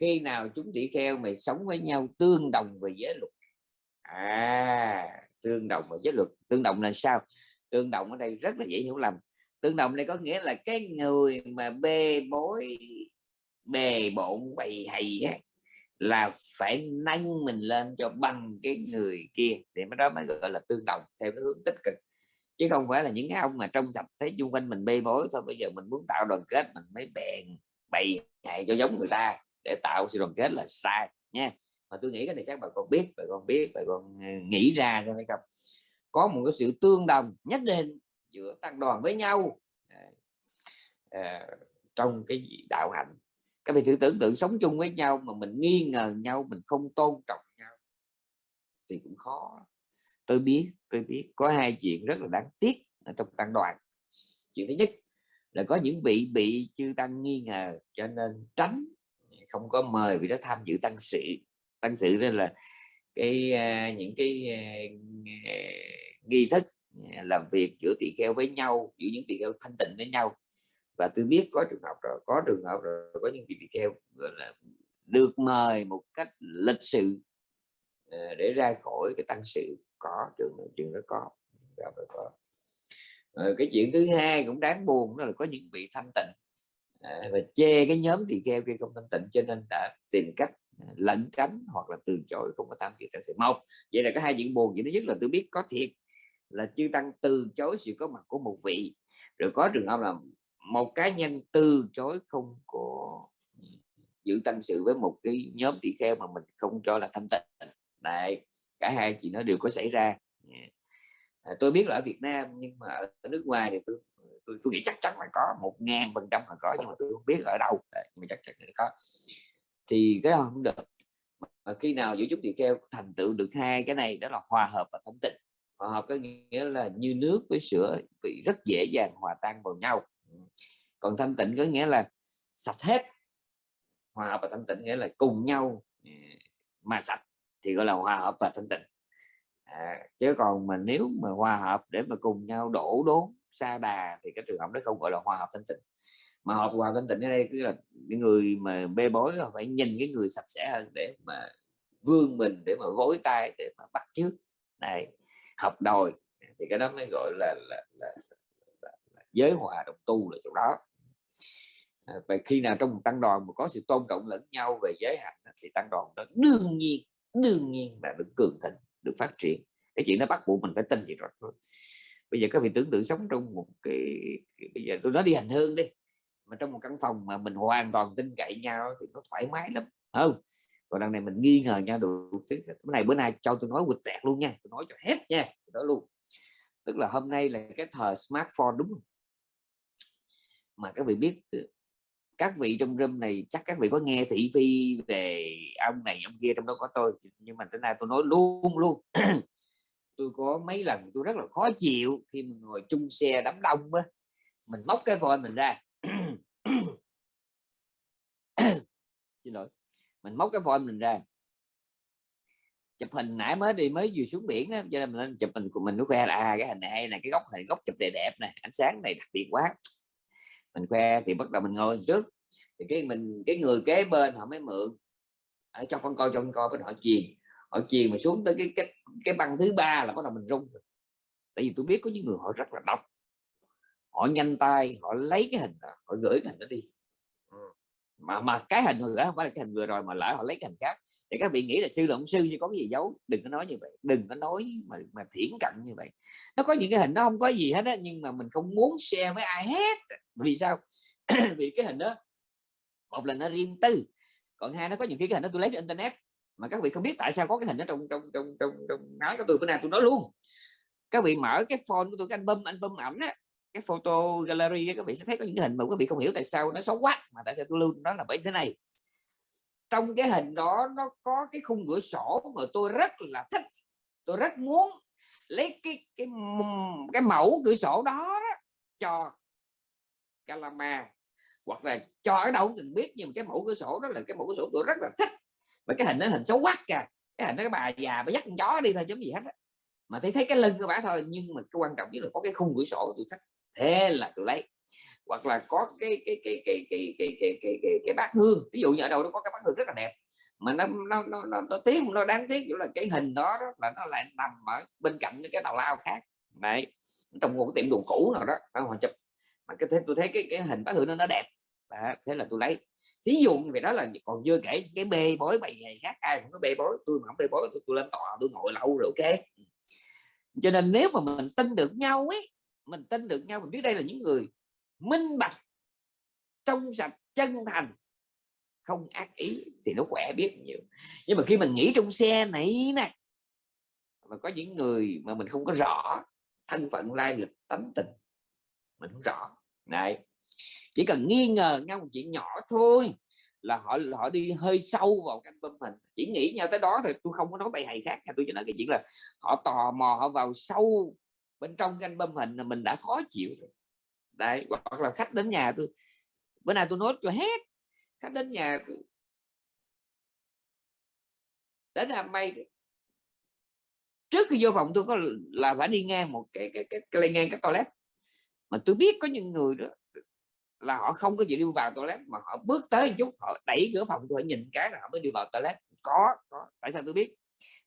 Khi nào chúng tỷ kheo mày sống với nhau tương đồng về giới luật? À tương đồng về giới luật. Tương đồng là sao? Tương đồng ở đây rất là dễ hiểu lầm. Tương đồng đây có nghĩa là cái người mà bê bối bề bộn bày hầy á, là phải nâng mình lên cho bằng cái người kia. Thì mới đó mới gọi là tương đồng theo cái hướng tích cực. Chứ không phải là những cái ông mà trong sạch thấy chung quanh mình bê bối thôi bây giờ mình muốn tạo đoàn kết mình mới bèn bày hại cho giống người ta để tạo sự đoàn kết là sai nha. Mà tôi nghĩ cái này các bạn còn biết bạn còn biết bạn còn ờ, nghĩ ra hay không? Có một cái sự tương đồng nhất định giữa tăng đoàn với nhau. À, trong cái đạo hạnh. Các vị thử tưởng tượng sống chung với nhau mà mình nghi ngờ nhau mình không tôn trọng nhau thì cũng khó. Tôi biết tôi biết có hai chuyện rất là đáng tiếc ở trong tăng đoàn. Chuyện thứ nhất là có những vị bị chư tăng nghi ngờ cho nên tránh không có mời vị đó tham dự tăng sự. Tăng sự nên là cái những cái à, à, nghi thức à, làm việc giữa tỳ kheo với nhau giữa những tỳ kheo thanh tịnh với nhau và tôi biết có trường hợp rồi có trường hợp rồi có những vị tỳ kheo gọi là được mời một cách lịch sự để ra khỏi cái tăng sự có trường trường đó có, có. rồi cái chuyện thứ hai cũng đáng buồn đó là có những vị thanh tịnh à, và chê cái nhóm tỳ kheo kia không thanh tịnh cho nên đã tìm cách À, lẩn tránh hoặc là từ chối không có tham dự tại sự một vậy là có hai chuyện buồn. Chuyện thứ nhất là tôi biết có thiệt là chư tăng từ chối sự có mặt của một vị. Rồi có trường hợp là một cá nhân từ chối không có giữ tăng sự với một cái nhóm tỷ kheo mà mình không cho là thanh tịnh. Này cả hai chuyện nó đều có xảy ra. À, tôi biết là ở Việt Nam nhưng mà ở nước ngoài thì tôi tôi, tôi nghĩ chắc chắn là có một ngàn phần trăm là có nhưng mà tôi không biết ở đâu. Nhưng mà chắc chắn là có thì cái đó không được. Mà khi nào vũ chúng tỳ kheo thành tựu được hai cái này đó là hòa hợp và thanh tịnh. Hòa hợp có nghĩa là như nước với sữa thì rất dễ dàng hòa tan vào nhau. Còn thanh tịnh có nghĩa là sạch hết. Hòa hợp và thanh tịnh nghĩa là cùng nhau à, mà sạch thì gọi là hòa hợp và thanh tịnh. À, chứ còn mà nếu mà hòa hợp để mà cùng nhau đổ đốn xa đà thì cái trường hợp đó không gọi là hòa hợp thanh tịnh mà hợp hòa thanh tịnh ở đây cứ là những người mà bê bối phải nhìn cái người sạch sẽ hơn để mà vương mình để mà gối tay để mà bắt chước. Này hợp đòi thì cái đó mới gọi là, là, là, là, là giới hòa đồng tu là chỗ đó. À, và khi nào trong một tăng đoàn mà có sự tôn trọng lẫn nhau về giới hạnh thì tăng đoàn đó đương nhiên đương nhiên là được cường thịnh được phát triển. Cái chuyện nó bắt buộc mình phải tin gì rồi thôi. Bây giờ các vị tưởng tượng sống trong một cái, bây giờ tôi nói đi hành hương đi mà trong một căn phòng mà mình hoàn toàn tin cậy nhau thì nó thoải mái lắm không? Còn đằng này mình nghi ngờ nhau được cái này bữa nay cho tôi nói quịch tẹt luôn nha tôi nói cho hết nha đó luôn. Tức là hôm nay là cái thời smartphone, đúng không? Mà các vị biết ừ, các vị trong room này chắc các vị có nghe thị phi về ông này, ông kia trong đó có tôi, nhưng mà tới nay tôi nói luôn luôn. Tôi có mấy lần tôi rất là khó chịu khi mình ngồi chung xe đám đông á. Mình móc cái phone mình ra xin lỗi. Mình móc cái phone mình ra. Chụp hình nãy mới đi mới vừa xuống biển đó cho nên mình lên chụp hình của mình nó khoe là à, cái hình này hay này cái góc hình góc chụp đẹp đẹp này ánh sáng này đặc biệt quá. Mình khoe thì bắt đầu mình ngồi trước. Thì cái mình cái người kế bên họ mới mượn. Ở cho con coi cho con coi cái họ truyền họ truyền mà xuống tới cái cái cái băng thứ ba là bắt đầu mình rung. Tại vì tôi biết có những người họ rất là độc họ nhanh tay họ lấy cái hình đó, họ gửi cái hình đó đi. Mà mà cái hình người không phải là cái hình vừa rồi mà lỡ họ lấy cái hình khác. Thì các vị nghĩ là sư là ông sư sẽ có cái gì giấu? Đừng có nói như vậy đừng có nói mà mà thiển cận như vậy. Nó có những cái hình nó không có gì hết á nhưng mà mình không muốn share với ai hết. Vì sao? Vì cái hình đó một là nó riêng tư còn hai nó có những cái hình đó tôi lấy trên internet. Mà các vị không biết tại sao có cái hình đó trong trong trong trong trong nói của tôi bữa nay tôi nói luôn. Các vị mở cái phone của tôi cái album album ảnh á cái photo gallery các vị sẽ thấy có những hình mà các vị không hiểu tại sao nó xấu quá mà tại sao tôi lưu nó là bởi thế này. Trong cái hình đó nó có cái khung cửa sổ mà tôi rất là thích. Tôi rất muốn lấy cái cái cái mẫu cửa sổ đó, đó cho Calama hoặc là cho ở đâu cũng biết nhưng cái mẫu cửa sổ đó là cái mẫu cửa sổ tôi rất là thích. Và cái hình nó hình xấu quá kìa. Cái hình đó cái bà già bà dắt con chó đi thôi chấm gì hết á. Mà thấy thấy cái lưng của bà thôi nhưng mà cái quan trọng nhất là có cái khung cửa sổ tôi thích thế là tôi lấy. Hoặc là có cái cái cái cái cái cái cái cái cái, cái bát hương ví dụ như ở đâu nó có cái bát hương rất là đẹp mà nó nó nó nó, nó tiếc nó đáng tiếc là cái hình đó, đó là nó lại nằm ở bên cạnh cái tàu lao khác. Đấy trong một cái tiệm đồ cũ nào đó họ chụp? Mà cái thế tôi thấy cái cái hình bát hương nó nó đẹp. À, thế là tôi lấy. Thí dụ như vậy đó là còn chưa kể cái bê bối bày ngày khác ai cũng có bê bối tôi mà không bê bối tôi, tôi lên tòa tôi ngồi lâu rồi ok. Cho nên nếu mà mình tin được nhau ấy mình tin được nhau, mình biết đây là những người minh bạch trong sạch chân thành. Không ác ý thì nó khỏe biết nhiều. Nhưng mà khi mình nghĩ trong xe này nè, mà có những người mà mình không có rõ thân phận, lai lịch, tánh tình, mình không rõ. Này chỉ cần nghi ngờ nhau một chuyện nhỏ thôi là họ họ đi hơi sâu vào cái album mình. Chỉ nghĩ nhau tới đó thì tôi không có nói bài hay khác nha, tôi chỉ nói cái chuyện là họ tò mò, họ vào sâu bên trong cái album hình là mình đã khó chịu rồi. Đấy hoặc là khách đến nhà tôi bữa nay tôi nói cho hết khách đến nhà tôi. Đến làm may trước khi vô phòng tôi có là phải đi ngang một cái cái cái, cái, cái ngang cái toilet. Mà tôi biết có những người đó là họ không có gì đi vào toilet mà họ bước tới một chút họ đẩy cửa phòng tôi nhìn cái là họ mới đi vào toilet. Có, có tại sao tôi biết?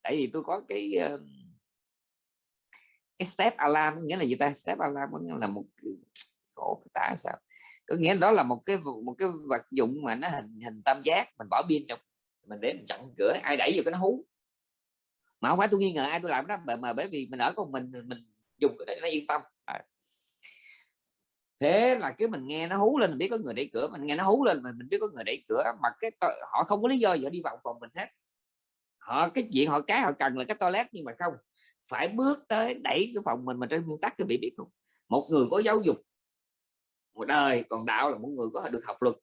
Tại vì tôi có cái cái step alarm nghĩa là gì ta? Step alarm nghĩa là một khổ tả sao? Có nghĩa đó là một cái một cái vật dụng mà nó hình hình tam giác mình bỏ pin trong mình để mình chặn cửa ai đẩy vô cái nó hú. Mà không phải tôi nghi ngờ ai tôi làm đó mà, mà bởi vì mình ở con mình mình dùng để nó yên tâm. À. thế là cái mình nghe nó hú lên mình biết có người đẩy cửa mình nghe nó hú lên mà mình biết có người đẩy cửa mà cái họ không có lý do gì đi vào phòng mình hết. Họ cái chuyện họ cái họ cần là cái toilet nhưng mà không phải bước tới đẩy cái phòng mình mà trên nguyên tắc cái vị biết không một người có giáo dục, một đời, còn đạo là một người có được học luật.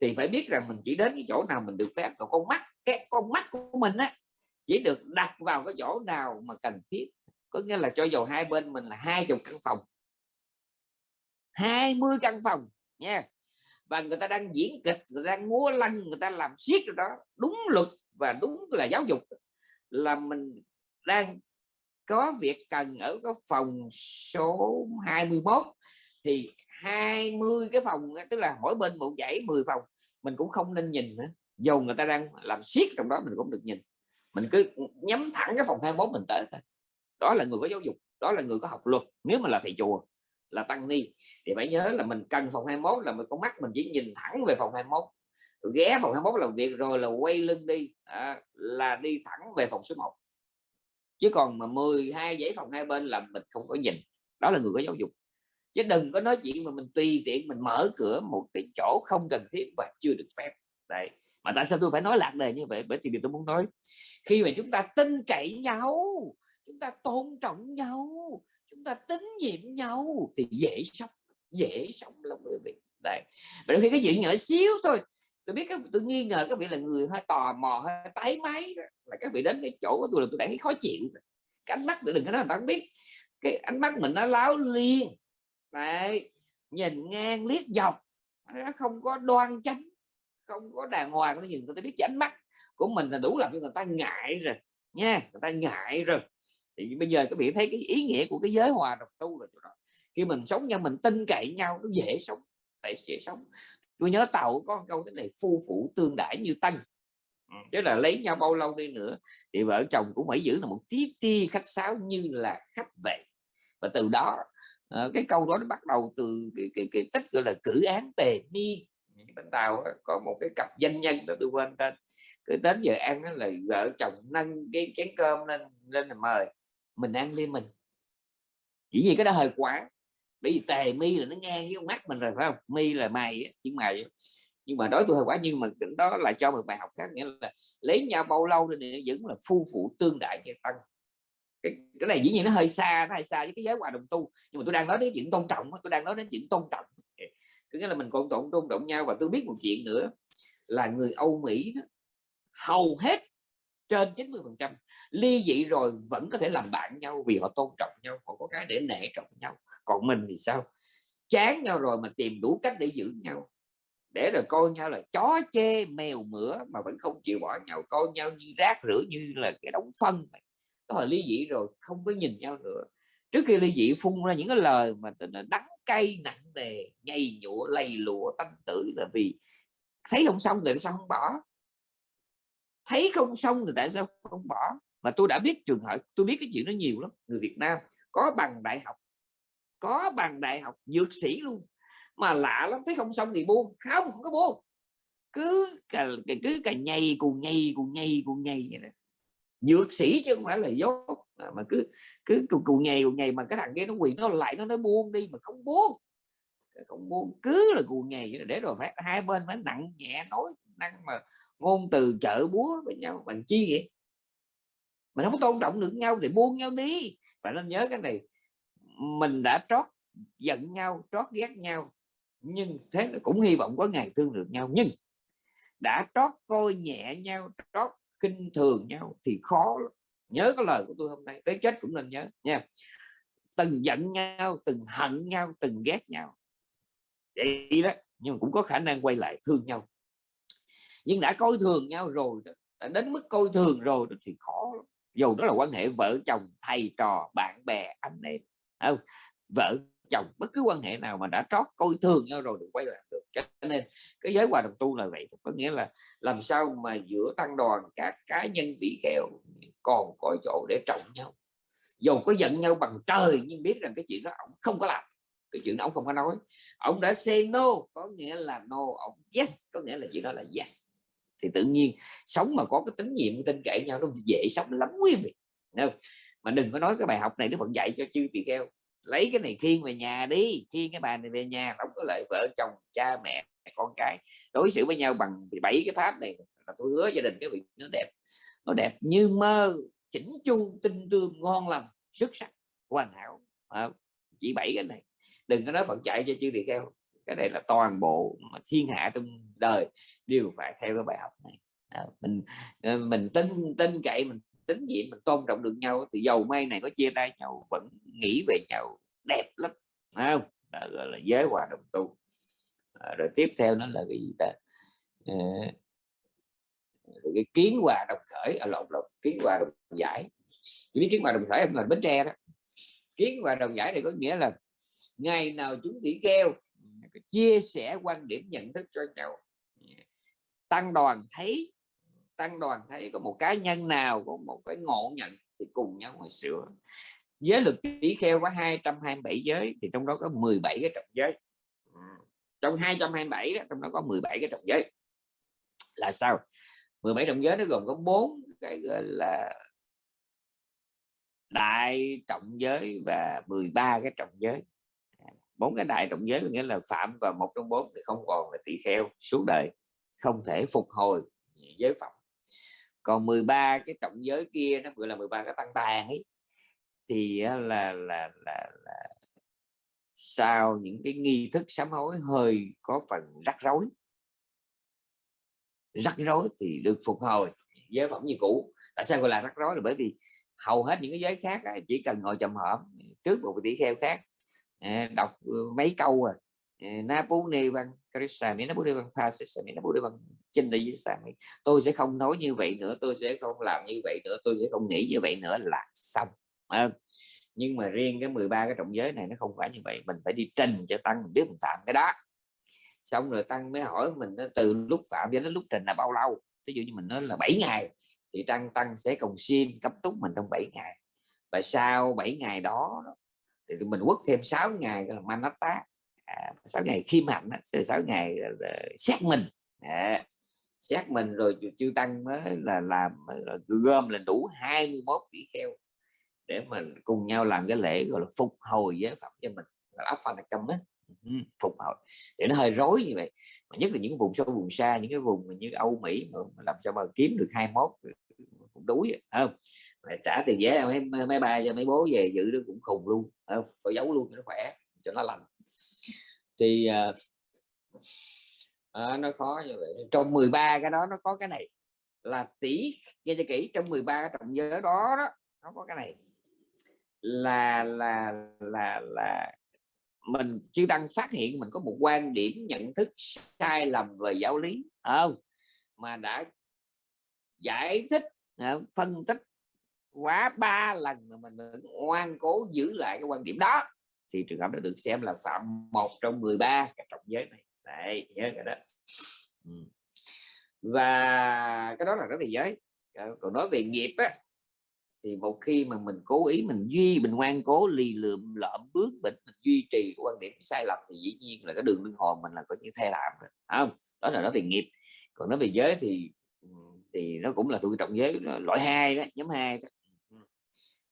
Thì phải biết rằng mình chỉ đến cái chỗ nào mình được phép, còn con mắt, cái con mắt của mình á, chỉ được đặt vào cái chỗ nào mà cần thiết. Có nghĩa là cho dầu hai bên mình là hai chục căn phòng. 20 căn phòng, nha. Và người ta đang diễn kịch, người ta đang múa lân người ta làm siết rồi đó. Đúng luật và đúng là giáo dục là mình đang có việc cần ở cái phòng số 21 thì 20 cái phòng tức là mỗi bên một dãy 10 phòng mình cũng không nên nhìn nữa. Dù người ta đang làm siết trong đó mình cũng được nhìn. Mình cứ nhắm thẳng cái phòng 21 mình tới thôi. Đó là người có giáo dục đó là người có học luật. Nếu mà là thầy chùa là tăng ni thì phải nhớ là mình cần phòng 21 là mình con mắt mình chỉ nhìn thẳng về phòng 21 ghé phòng 21 làm việc rồi là quay lưng đi. À, là đi thẳng về phòng số 1 chứ còn mà 12 giấy phòng hai bên là mình không có nhìn. Đó là người có giáo dục. Chứ đừng có nói chuyện mà mình tùy tiện mình mở cửa một cái chỗ không cần thiết và chưa được phép. Đấy. Mà tại sao tôi phải nói lạc đề như vậy? Bởi vì tôi muốn nói, khi mà chúng ta tin cậy nhau, chúng ta tôn trọng nhau, chúng ta tín nhiệm nhau thì dễ sống dễ sống lắm quý vị. Đấy. Và khi cái chuyện nhỏ xíu thôi tôi biết các tôi nghi ngờ các vị là người hơi tò mò, hơi tái máy là các vị đến cái chỗ của tôi là tôi đã thấy khó chịu. Cái ánh mắt tôi đừng có nói bạn biết, cái ánh mắt mình nó láo liên đấy, nhìn ngang liếc dọc, nó không có đoan chánh, không có đàng hoàng. Tôi nhìn tôi biết ánh mắt của mình là đủ làm cho người ta ngại rồi, nha, người ta ngại rồi. Thì bây giờ các vị thấy cái ý nghĩa của cái giới hòa đồng tu rồi đó. Khi mình sống nhau, mình tin cậy nhau, nó dễ sống, tại dễ sống tôi nhớ tàu có câu thế này phu phụ tương đãi như tân tức là lấy nhau bao lâu đi nữa thì vợ chồng cũng phải giữ là một tí ti khách sáo như là khách về và từ đó ờ, cái câu đó nó bắt đầu từ cái, cái, cái tích gọi là cử án tề ni. Bên tàu có một cái cặp danh nhân đó tôi quên tên. Cứ đến giờ ăn đó là vợ chồng nâng cái chén cơm lên lên là mời mình ăn đi mình. Chỉ vì cái đó hơi quá bởi vì tề mi là nó ngang với mắt mình rồi phải không? Mi là mày chứ mày nhưng mà đối tôi hơi quá nhưng mà đó là cho một bài học khác nghĩa là lấy nhau bao lâu thì vẫn là phu phụ tương đại như tăng. Cái, cái này dĩ nhiên nó hơi xa nó hơi xa với cái giới hòa đồng tu. Nhưng mà tôi đang nói đến chuyện tôn trọng tôi đang nói đến chuyện tôn trọng. Có nghĩa là mình còn tôn tôn trọng nhau. Và tôi biết một chuyện nữa là người Âu Mỹ đó, hầu hết trên 90 phần trăm ly dị rồi vẫn có thể làm bạn nhau vì họ tôn trọng nhau họ có cái để nể trọng nhau còn mình thì sao? Chán nhau rồi mà tìm đủ cách để giữ nhau. Để rồi coi nhau là chó chê, mèo mửa mà vẫn không chịu bỏ nhau. Coi nhau như rác rưởi như là cái đống phân đó là ly dị rồi, không có nhìn nhau nữa. Trước khi ly dị phun ra những cái lời mà tên là đắng cay, nặng nề nhầy nhụa, lầy lụa tâm tử là vì thấy không xong rồi sao không bỏ? Thấy không xong thì tại sao không bỏ? Mà tôi đã biết trường hợp, tôi biết cái chuyện nó nhiều lắm. Người Việt Nam có bằng đại học có bằng đại học dược sĩ luôn. Mà lạ lắm thấy không xong thì buông. Không không có buông. Cứ cà, cứ cà nhầy cùng nhầy cùng nhầy cùng nhầy vậy nè dược sĩ chứ không phải là dốt. À, mà cứ cứ cùng cùng nhầy cùng nhầy mà cái thằng kia nó quỳ nó lại nó nói buông đi mà không buông. Không buông cứ là cùng nhầy để rồi phải hai bên phải nặng nhẹ nói năng mà ngôn từ chợ búa với nhau bằng chi vậy? Mình không tôn trọng được nhau thì buông nhau đi. Phải nên nhớ cái này mình đã trót giận nhau trót ghét nhau nhưng thế là cũng hy vọng có ngày thương được nhau. Nhưng đã trót coi nhẹ nhau trót kinh thường nhau thì khó nhớ cái lời của tôi hôm nay tới chết cũng nên nhớ nha. Từng giận nhau từng hận nhau từng ghét nhau. Vậy đó nhưng mà cũng có khả năng quay lại thương nhau. Nhưng đã coi thường nhau rồi đó, đã đến mức coi thường rồi đó thì khó lắm. dù đó là quan hệ vợ chồng thầy trò bạn bè anh em không? vợ chồng bất cứ quan hệ nào mà đã trót coi thường nhau rồi được quay lại được. Cho nên cái giới hòa đồng tu là vậy. Có nghĩa là làm sao mà giữa tăng đoàn các cá nhân tỷ kheo còn có chỗ để trọng nhau. Dù có giận nhau bằng trời nhưng biết rằng cái chuyện đó ông không có làm. Cái chuyện đó ông không có nói. Ông đã say no, có nghĩa là no ông yes, có nghĩa là chuyện đó là yes. Thì tự nhiên sống mà có cái tín nhiệm tin cậy nhau nó dễ sống lắm quý vị không? mà đừng có nói cái bài học này nó vẫn dạy cho chư tỳ kheo. Lấy cái này khiêng về nhà đi khiêng cái bài này về nhà đóng có lợi vợ chồng cha mẹ con cái. Đối xử với nhau bằng bảy cái pháp này là tôi hứa gia đình cái việc nó đẹp. Nó đẹp như mơ chỉnh chu tinh tương ngon lành xuất sắc hoàn hảo. À, chỉ bảy cái này. Đừng có nói phật chạy cho chư tỳ kheo. Cái này là toàn bộ mà thiên hạ trong đời đều phải theo cái bài học này. À, mình ờ, mình tin tin cậy mình tín nhiệm mình tôn trọng được nhau thì dầu may này có chia tay nhau vẫn nghĩ về nhau đẹp lắm không? À, gọi là giới hòa đồng tu. À, rồi tiếp theo nó là cái gì ta? À, cái kiến hòa đồng khởi ở à, lộn lộn kiến hòa đồng giải. Biết kiến hòa đồng khởi là bến tre đó. Kiến hòa đồng giải này có nghĩa là ngày nào chúng tỷ kêu ừ, chia sẻ quan điểm nhận thức cho nhau. Dạ. Tăng đoàn thấy tăng đoàn thấy có một cá nhân nào, có một cái ngộ nhận thì cùng nhau mà sửa. Giới lực tỷ kheo có 227 giới thì trong đó có 17 cái trọng giới. Ừ, trong 227 đó, trong đó có 17 cái trọng giới. Là sao? 17 trọng giới nó gồm có bốn cái gọi là đại trọng giới và 13 cái trọng giới. À, bốn cái đại trọng giới có nghĩa là phạm vào một trong bốn thì không còn là tỷ kheo suốt đời, không thể phục hồi giới phẩm còn 13 cái trọng giới kia nó gọi là 13 cái tăng tàn ấy thì là là là, là sau những cái nghi thức sám hối hơi có phần rắc rối. Rắc rối thì được phục hồi giới phẩm như cũ. Tại sao gọi là rắc rối là bởi vì hầu hết những cái giới khác chỉ cần ngồi trầm hõm trước một tỷ kheo khác à, đọc ờ, mấy câu à Napuni Văn Krishnami Napuni Văn Phasisami Napuni Văn Chinh tôi sẽ không nói như vậy nữa tôi sẽ không làm như vậy nữa tôi sẽ không nghĩ như vậy nữa là xong. À, nhưng mà riêng cái 13 cái trọng giới này nó không phải như vậy mình phải đi trình cho tăng mình biết mình phạm cái đó. Xong rồi tăng mới hỏi mình từ lúc phạm đến lúc trình là bao lâu? Ví dụ như mình nói là 7 ngày thì tăng tăng sẽ cùng xin cấp túc mình trong 7 ngày. Và sau 7 ngày đó thì mình quất thêm 6 ngày là manata à, 6 ngày khiêm hạnh 6 ngày xét mình. À, xét mình rồi chư tăng mới là làm là gom là đủ 21 tỷ kheo để mình cùng nhau làm cái lễ gọi là phục hồi giới phẩm cho mình. Là áp phanh trong đó ừ, phục hồi. Để nó hơi rối như vậy. Mà nhất là những vùng sâu vùng xa những cái vùng như Âu Mỹ mà làm sao mà kiếm được 21 cũng đuối không? Mà trả tiền vé máy bay cho mấy bố về giữ nó cũng khùng luôn không? Có giấu luôn cho nó khỏe cho nó lành thì uh, à, nó khó như vậy. Trong 13 cái đó nó có cái này. Là tỷ nghe cho kỹ trong 13 cái trọng giới đó đó nó có cái này. Là là là là mình chưa đang phát hiện mình có một quan điểm nhận thức sai lầm về giáo lý không? Mà đã giải thích phân tích quá ba lần mà mình ngoan cố giữ lại cái quan điểm đó thì trường hợp đó được xem là phạm một trong 13 cái trọng giới này. Đấy nhớ cái đó. Ừ. và cái đó là rất là giới. Ờ, còn nói về nghiệp á thì một khi mà mình cố ý mình duy mình ngoan cố lì lượm lợm bước mình, mình duy trì quan điểm sai lầm thì dĩ nhiên là cái đường linh hồn mình là có như thay làm rồi không? Đó là nói về nghiệp. Còn nói về giới thì thì nó cũng là tụi trọng giới loại hai đó nhóm hai đó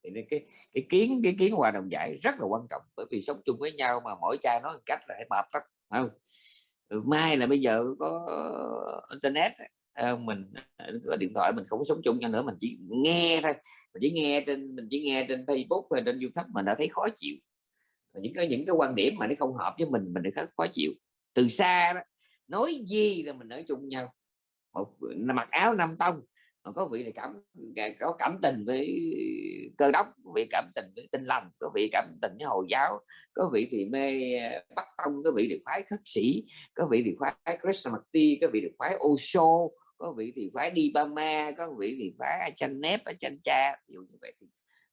thì cái cái kiến cái kiến hòa đồng giải rất là quan trọng, bởi vì sống chung với nhau mà mỗi cha nói cách là phải mập lắm không? Ừ, mai là bây giờ có internet à, mình à, có điện thoại mình không sống chung nhau nữa, mình chỉ nghe thôi. Mình chỉ nghe trên, mình chỉ nghe trên Facebook hay trên YouTube mình đã thấy khó chịu. Những cái những cái quan điểm mà nó không hợp với mình mình đã khó chịu. Từ xa đó, nói gì là mình ở chung nhau? Một, mặc áo năm tông có vị thì cảm có cảm tình với cơ đốc có vị cảm tình với tinh lành có vị cảm tình với hồi giáo có vị thì mê ờ, bắc tông có vị thì khoái khất sĩ có vị thì khoái Krishnamurti có vị thì khoái Osho có vị thì phái đi ba ma có vị thì phái chanh nép chanh cha ví dụ như vậy thì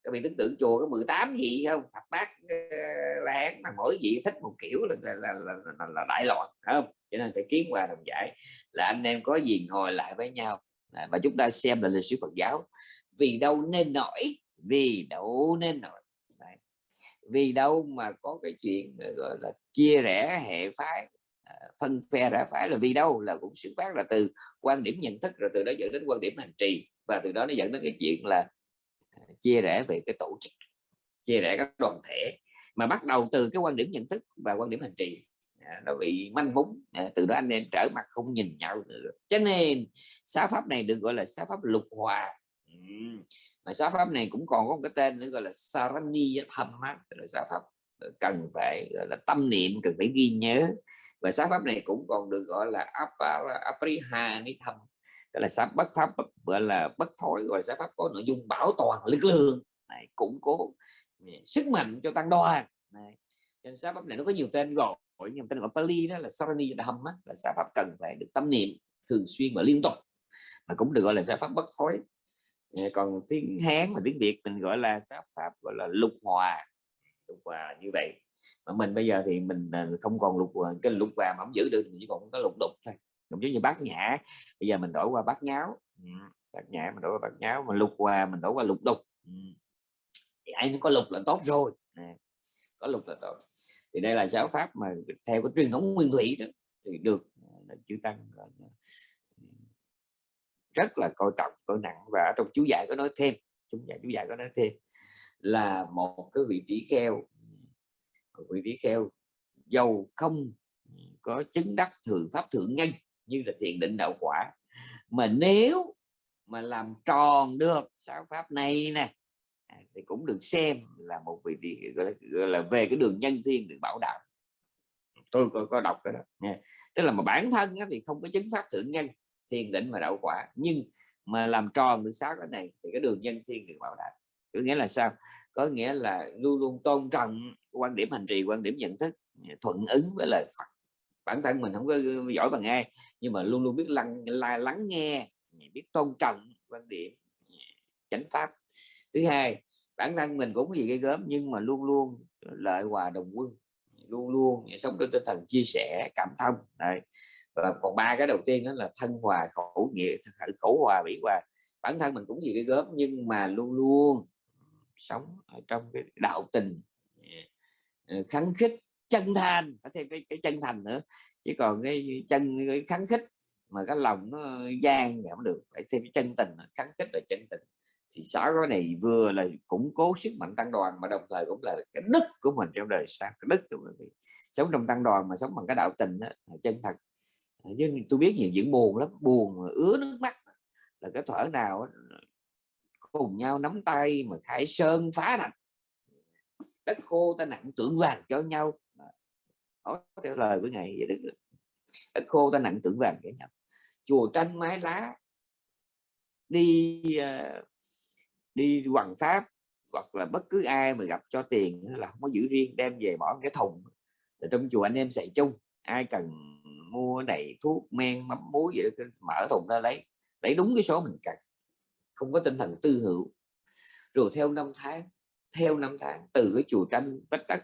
các vị tưởng tượng chùa có 18 gì không? Thập bát ờ, là hán mà mỗi vị thích một kiểu là là, là, là, là, là đại loạn không? Cho nên phải kiến hòa đồng giải là anh em có gì ngồi lại với nhau và chúng ta xem là lịch sử Phật giáo. Vì đâu nên nổi? Vì đâu nên nổi? Đấy. vì đâu mà có cái chuyện ờ, gọi là, chia rẽ hệ phái à, phân phe rẽ phái là vì đâu? Là cũng xuất phát là từ quan điểm nhận thức, rồi từ đó dẫn đến quan điểm hành trì, và từ đó nó dẫn đến cái chuyện là à, chia rẽ về cái tổ chức, chia rẽ các đoàn thể, mà bắt đầu từ cái quan điểm nhận thức và quan điểm hành trì. À, nó bị manh mún. À, từ đó anh em trở mặt không nhìn nhau nữa cho nên sáu pháp này được gọi là sáu pháp lục hòa. Mà sáu pháp này cũng còn có một cái tên nữa gọi là sarani thâm là sáu pháp ờ, cần phải gọi là tâm niệm cần phải ghi nhớ. Và sáu pháp này cũng còn được gọi là apriha ni thâm là sáu bất pháp gọi là bất thối gọi là sáu pháp có nội dung bảo toàn lực lượng. Này, củng cố sức mạnh cho tăng đoàn. Này. trên sáu pháp này nó có nhiều tên gọi nhưng tên gọi Pali đó, là Sarani Dham là giải pháp cần phải được tâm niệm thường xuyên và liên tục, mà cũng được gọi là giải pháp bất thối ờ, còn tiếng Hán và tiếng Việt mình gọi là giải pháp gọi là lục hòa lục hòa như vậy. Mà mình bây giờ thì mình ờ, không còn lục hòa, cái lục hòa mà không giữ được mình chỉ còn có lục đục thôi. Cũng giống như bát nhã, bây giờ mình đổi qua bát nháo. Ừ, bát nhã mình đổi qua bát nháo, mà lục hòa mình đổi qua lục đục. Ừ. Thì ai có lục là tốt rồi. À, có lục là tốt thì đây là giáo pháp mà theo cái truyền thống nguyên thủy đó, thì được chữ tăng ừ, rất là coi trọng, coi nặng. Và ở trong chú giải có nói thêm chúng giải, chú giải có nói thêm là một cái vị trí kheo, một vị trí kheo dầu không có chứng đắc thường pháp thượng nhân như là thiền định đạo quả. Mà nếu mà làm tròn được sáu pháp này nè À, thì cũng được xem là một vị trí gọi là, gọi là về cái đường nhân thiên được bảo đảm tôi có, có đọc cái đó nha. Tức là mà bản thân thì không có chứng pháp thượng nhân thiền định và đạo quả. Nhưng mà làm tròn được sáu cái này thì cái đường nhân thiên được bảo đảm có nghĩa là sao? Có nghĩa là luôn luôn tôn trọng quan điểm hành trì quan điểm nhận thức thuận ứng với lời Phật. Bản thân mình không có giỏi bằng ai nhưng mà luôn luôn biết lắng lắng nghe biết tôn trọng quan điểm chánh pháp thứ hai bản thân mình cũng có gì gây gớm nhưng mà luôn luôn lợi hòa đồng quân luôn luôn sống trên tinh thần chia sẻ cảm thông này và còn ba cái đầu tiên đó là thân hòa khẩu nghĩa khẩu hòa bị hòa. Bản thân mình cũng gì cái gớm nhưng mà luôn luôn sống ở trong cái đạo tình ờ, kháng khích chân thành phải thêm cái, cái chân thành nữa. Chứ còn cái chân cái kháng khích mà cái lòng nó gian thì không được phải thêm cái chân tình kháng khích là chân tình thì xã cái này vừa là củng cố sức mạnh tăng đoàn mà đồng thời cũng là cái đức của mình trong đời sao cái đức của mình. Sống trong tăng đoàn mà sống bằng cái đạo tình đó, chân thật. Ờ, chứ tôi biết nhiều diễn buồn lắm buồn mà ứa nước mắt. Là cái thở nào cùng nhau nắm tay mà khải sơn phá thành đất khô ta nặng tưởng vàng cho nhau. Nói theo lời của ngày vậy đức đất khô ta nặng tưởng vàng cho nhau. Chùa tranh mái lá đi uh, đi hoàng pháp, hoặc là bất cứ ai mà gặp cho tiền là không có giữ riêng, đem về bỏ cái thùng. Trong chùa anh em xài chung, ai cần mua đầy thuốc, men, mắm muối gì đó mở thùng ra lấy lấy đúng cái số mình cần. Không có tinh thần tư hữu. Rồi theo năm tháng, theo năm tháng, từ cái chùa tranh vách đất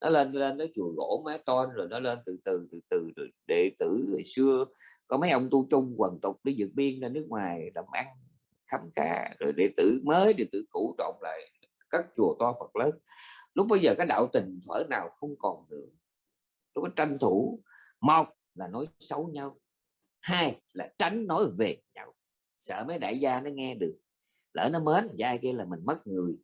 nó lên lên tới chùa gỗ mái tôn, rồi nó lên từ từ từ từ, rồi đệ tử hồi xưa, có mấy ông tu chung quần tục đi vượt biên ra nước ngoài làm ăn khám khá, rồi đệ tử mới, đệ tử cũ trộn lại các chùa to Phật lớn. Lúc bây giờ cái đạo tình thuở nào không còn nữa. Lúc có tranh thủ, một là nói xấu nhau, hai là tránh nói về nhau. Sợ mấy đại gia nó nghe được, lỡ nó mến, gia kia là mình mất người,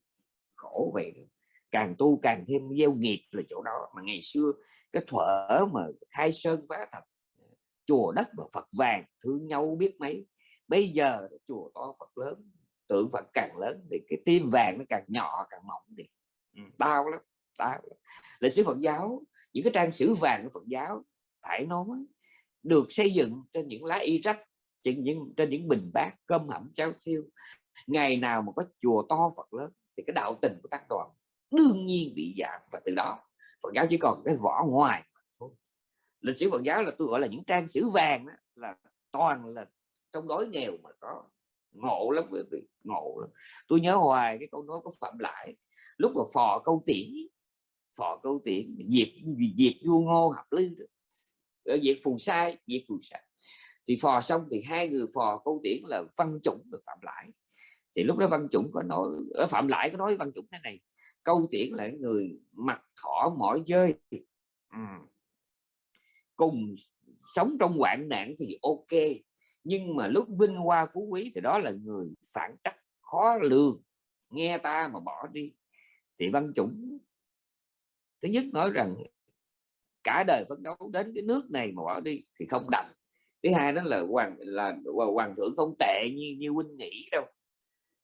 khổ vậy càng tu càng thêm gieo nghiệp là chỗ đó. Mà ngày xưa, cái thuở mà khai sơn phá thạch, chùa đất và Phật vàng, thương nhau biết mấy bây giờ chùa to Phật lớn tượng Phật càng lớn thì cái tim vàng nó càng nhỏ càng mỏng đi. Ừ, đau lắm đau lắm. lịch sử Phật giáo những cái trang sử vàng của Phật giáo phải nói được xây dựng trên những lá y rách trên những trên những bình bát cơm hẩm cháo thiêu. Ngày nào mà có chùa to Phật lớn thì cái đạo tình của tăng đoàn đương nhiên bị giảm và từ đó Phật giáo chỉ còn cái vỏ ngoài lịch sử Phật giáo là tôi gọi là những trang sử vàng đó, là toàn là trong đói nghèo mà có. Ngộ lắm, quý vị, ngộ lắm. Tôi nhớ hoài cái câu nói của phạm lại, lúc mà phò câu tiễn, phò câu tiễn, diệt diệt vua ngô hợp lư ờ, diệt phù sai, diệt phù sai thì phò xong thì hai người phò câu tiễn là văn chủng được phạm lại. Thì lúc đó văn chủng có nói ở phạm lại có nói văn chủng thế này, câu tiễn là người mặt thỏ mỏi chơi ừ. cùng sống trong hoạn nạn thì ok nhưng mà lúc vinh hoa phú quý thì đó là người phản trắc khó lường nghe ta mà bỏ đi thì văn chủng thứ nhất nói rằng cả đời phấn đấu đến cái nước này mà bỏ đi thì không đậm thứ hai đó là hoàng là hoàng thượng không tệ như như huynh nghĩ đâu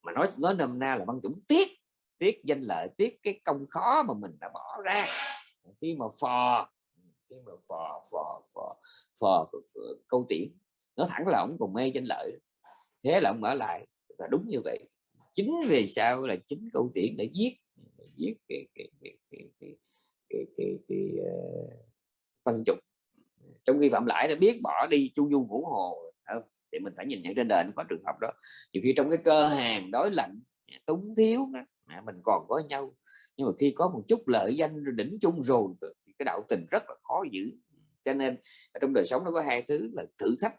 mà nói nói nôm na là văn chủng tiếc tiếc danh lợi tiếc cái công khó mà mình đã bỏ ra khi mà phò khi mà phò phò phò, phò, phò, phò câu tiễn nó thẳng là ông còn mê danh lợi. Thế là ông ở lại và đúng như vậy chính vì sao là chính câu chuyện để giết giết cái cái cái cái cái cái, cái, cái, uh, văn trục trong khi phạm lãi đã biết bỏ đi chu du ngũ hồ không? thì mình phải nhìn nhận trên đời nó có trường hợp đó. Nhiều khi trong cái cơ hàng đối lạnh túng thiếu đó, à, mình còn có nhau. Nhưng mà khi có một chút lợi danh đỉnh chung rồi thì cái đạo tình rất là khó giữ. Cho nên trong đời sống nó có hai thứ là thử thách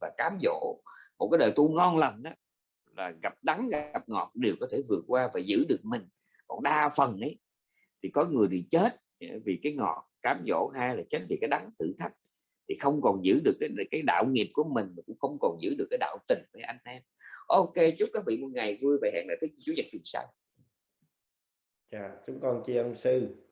và cám dỗ. Một cái đời tu ngon lành đó là gặp đắng gặp ngọt đều có thể vượt qua và giữ được mình. Còn đa phần ấy thì có người thì chết ờ, vì cái ngọt cám dỗ hay là chết vì cái đắng thử thách thì không còn giữ được cái, cái đạo nghiệp của mình cũng không còn giữ được cái đạo tình với anh em. Ok chúc các vị một ngày vui và hẹn lại tới chủ nhật tuần sau. Dạ chúng con tri ân sư.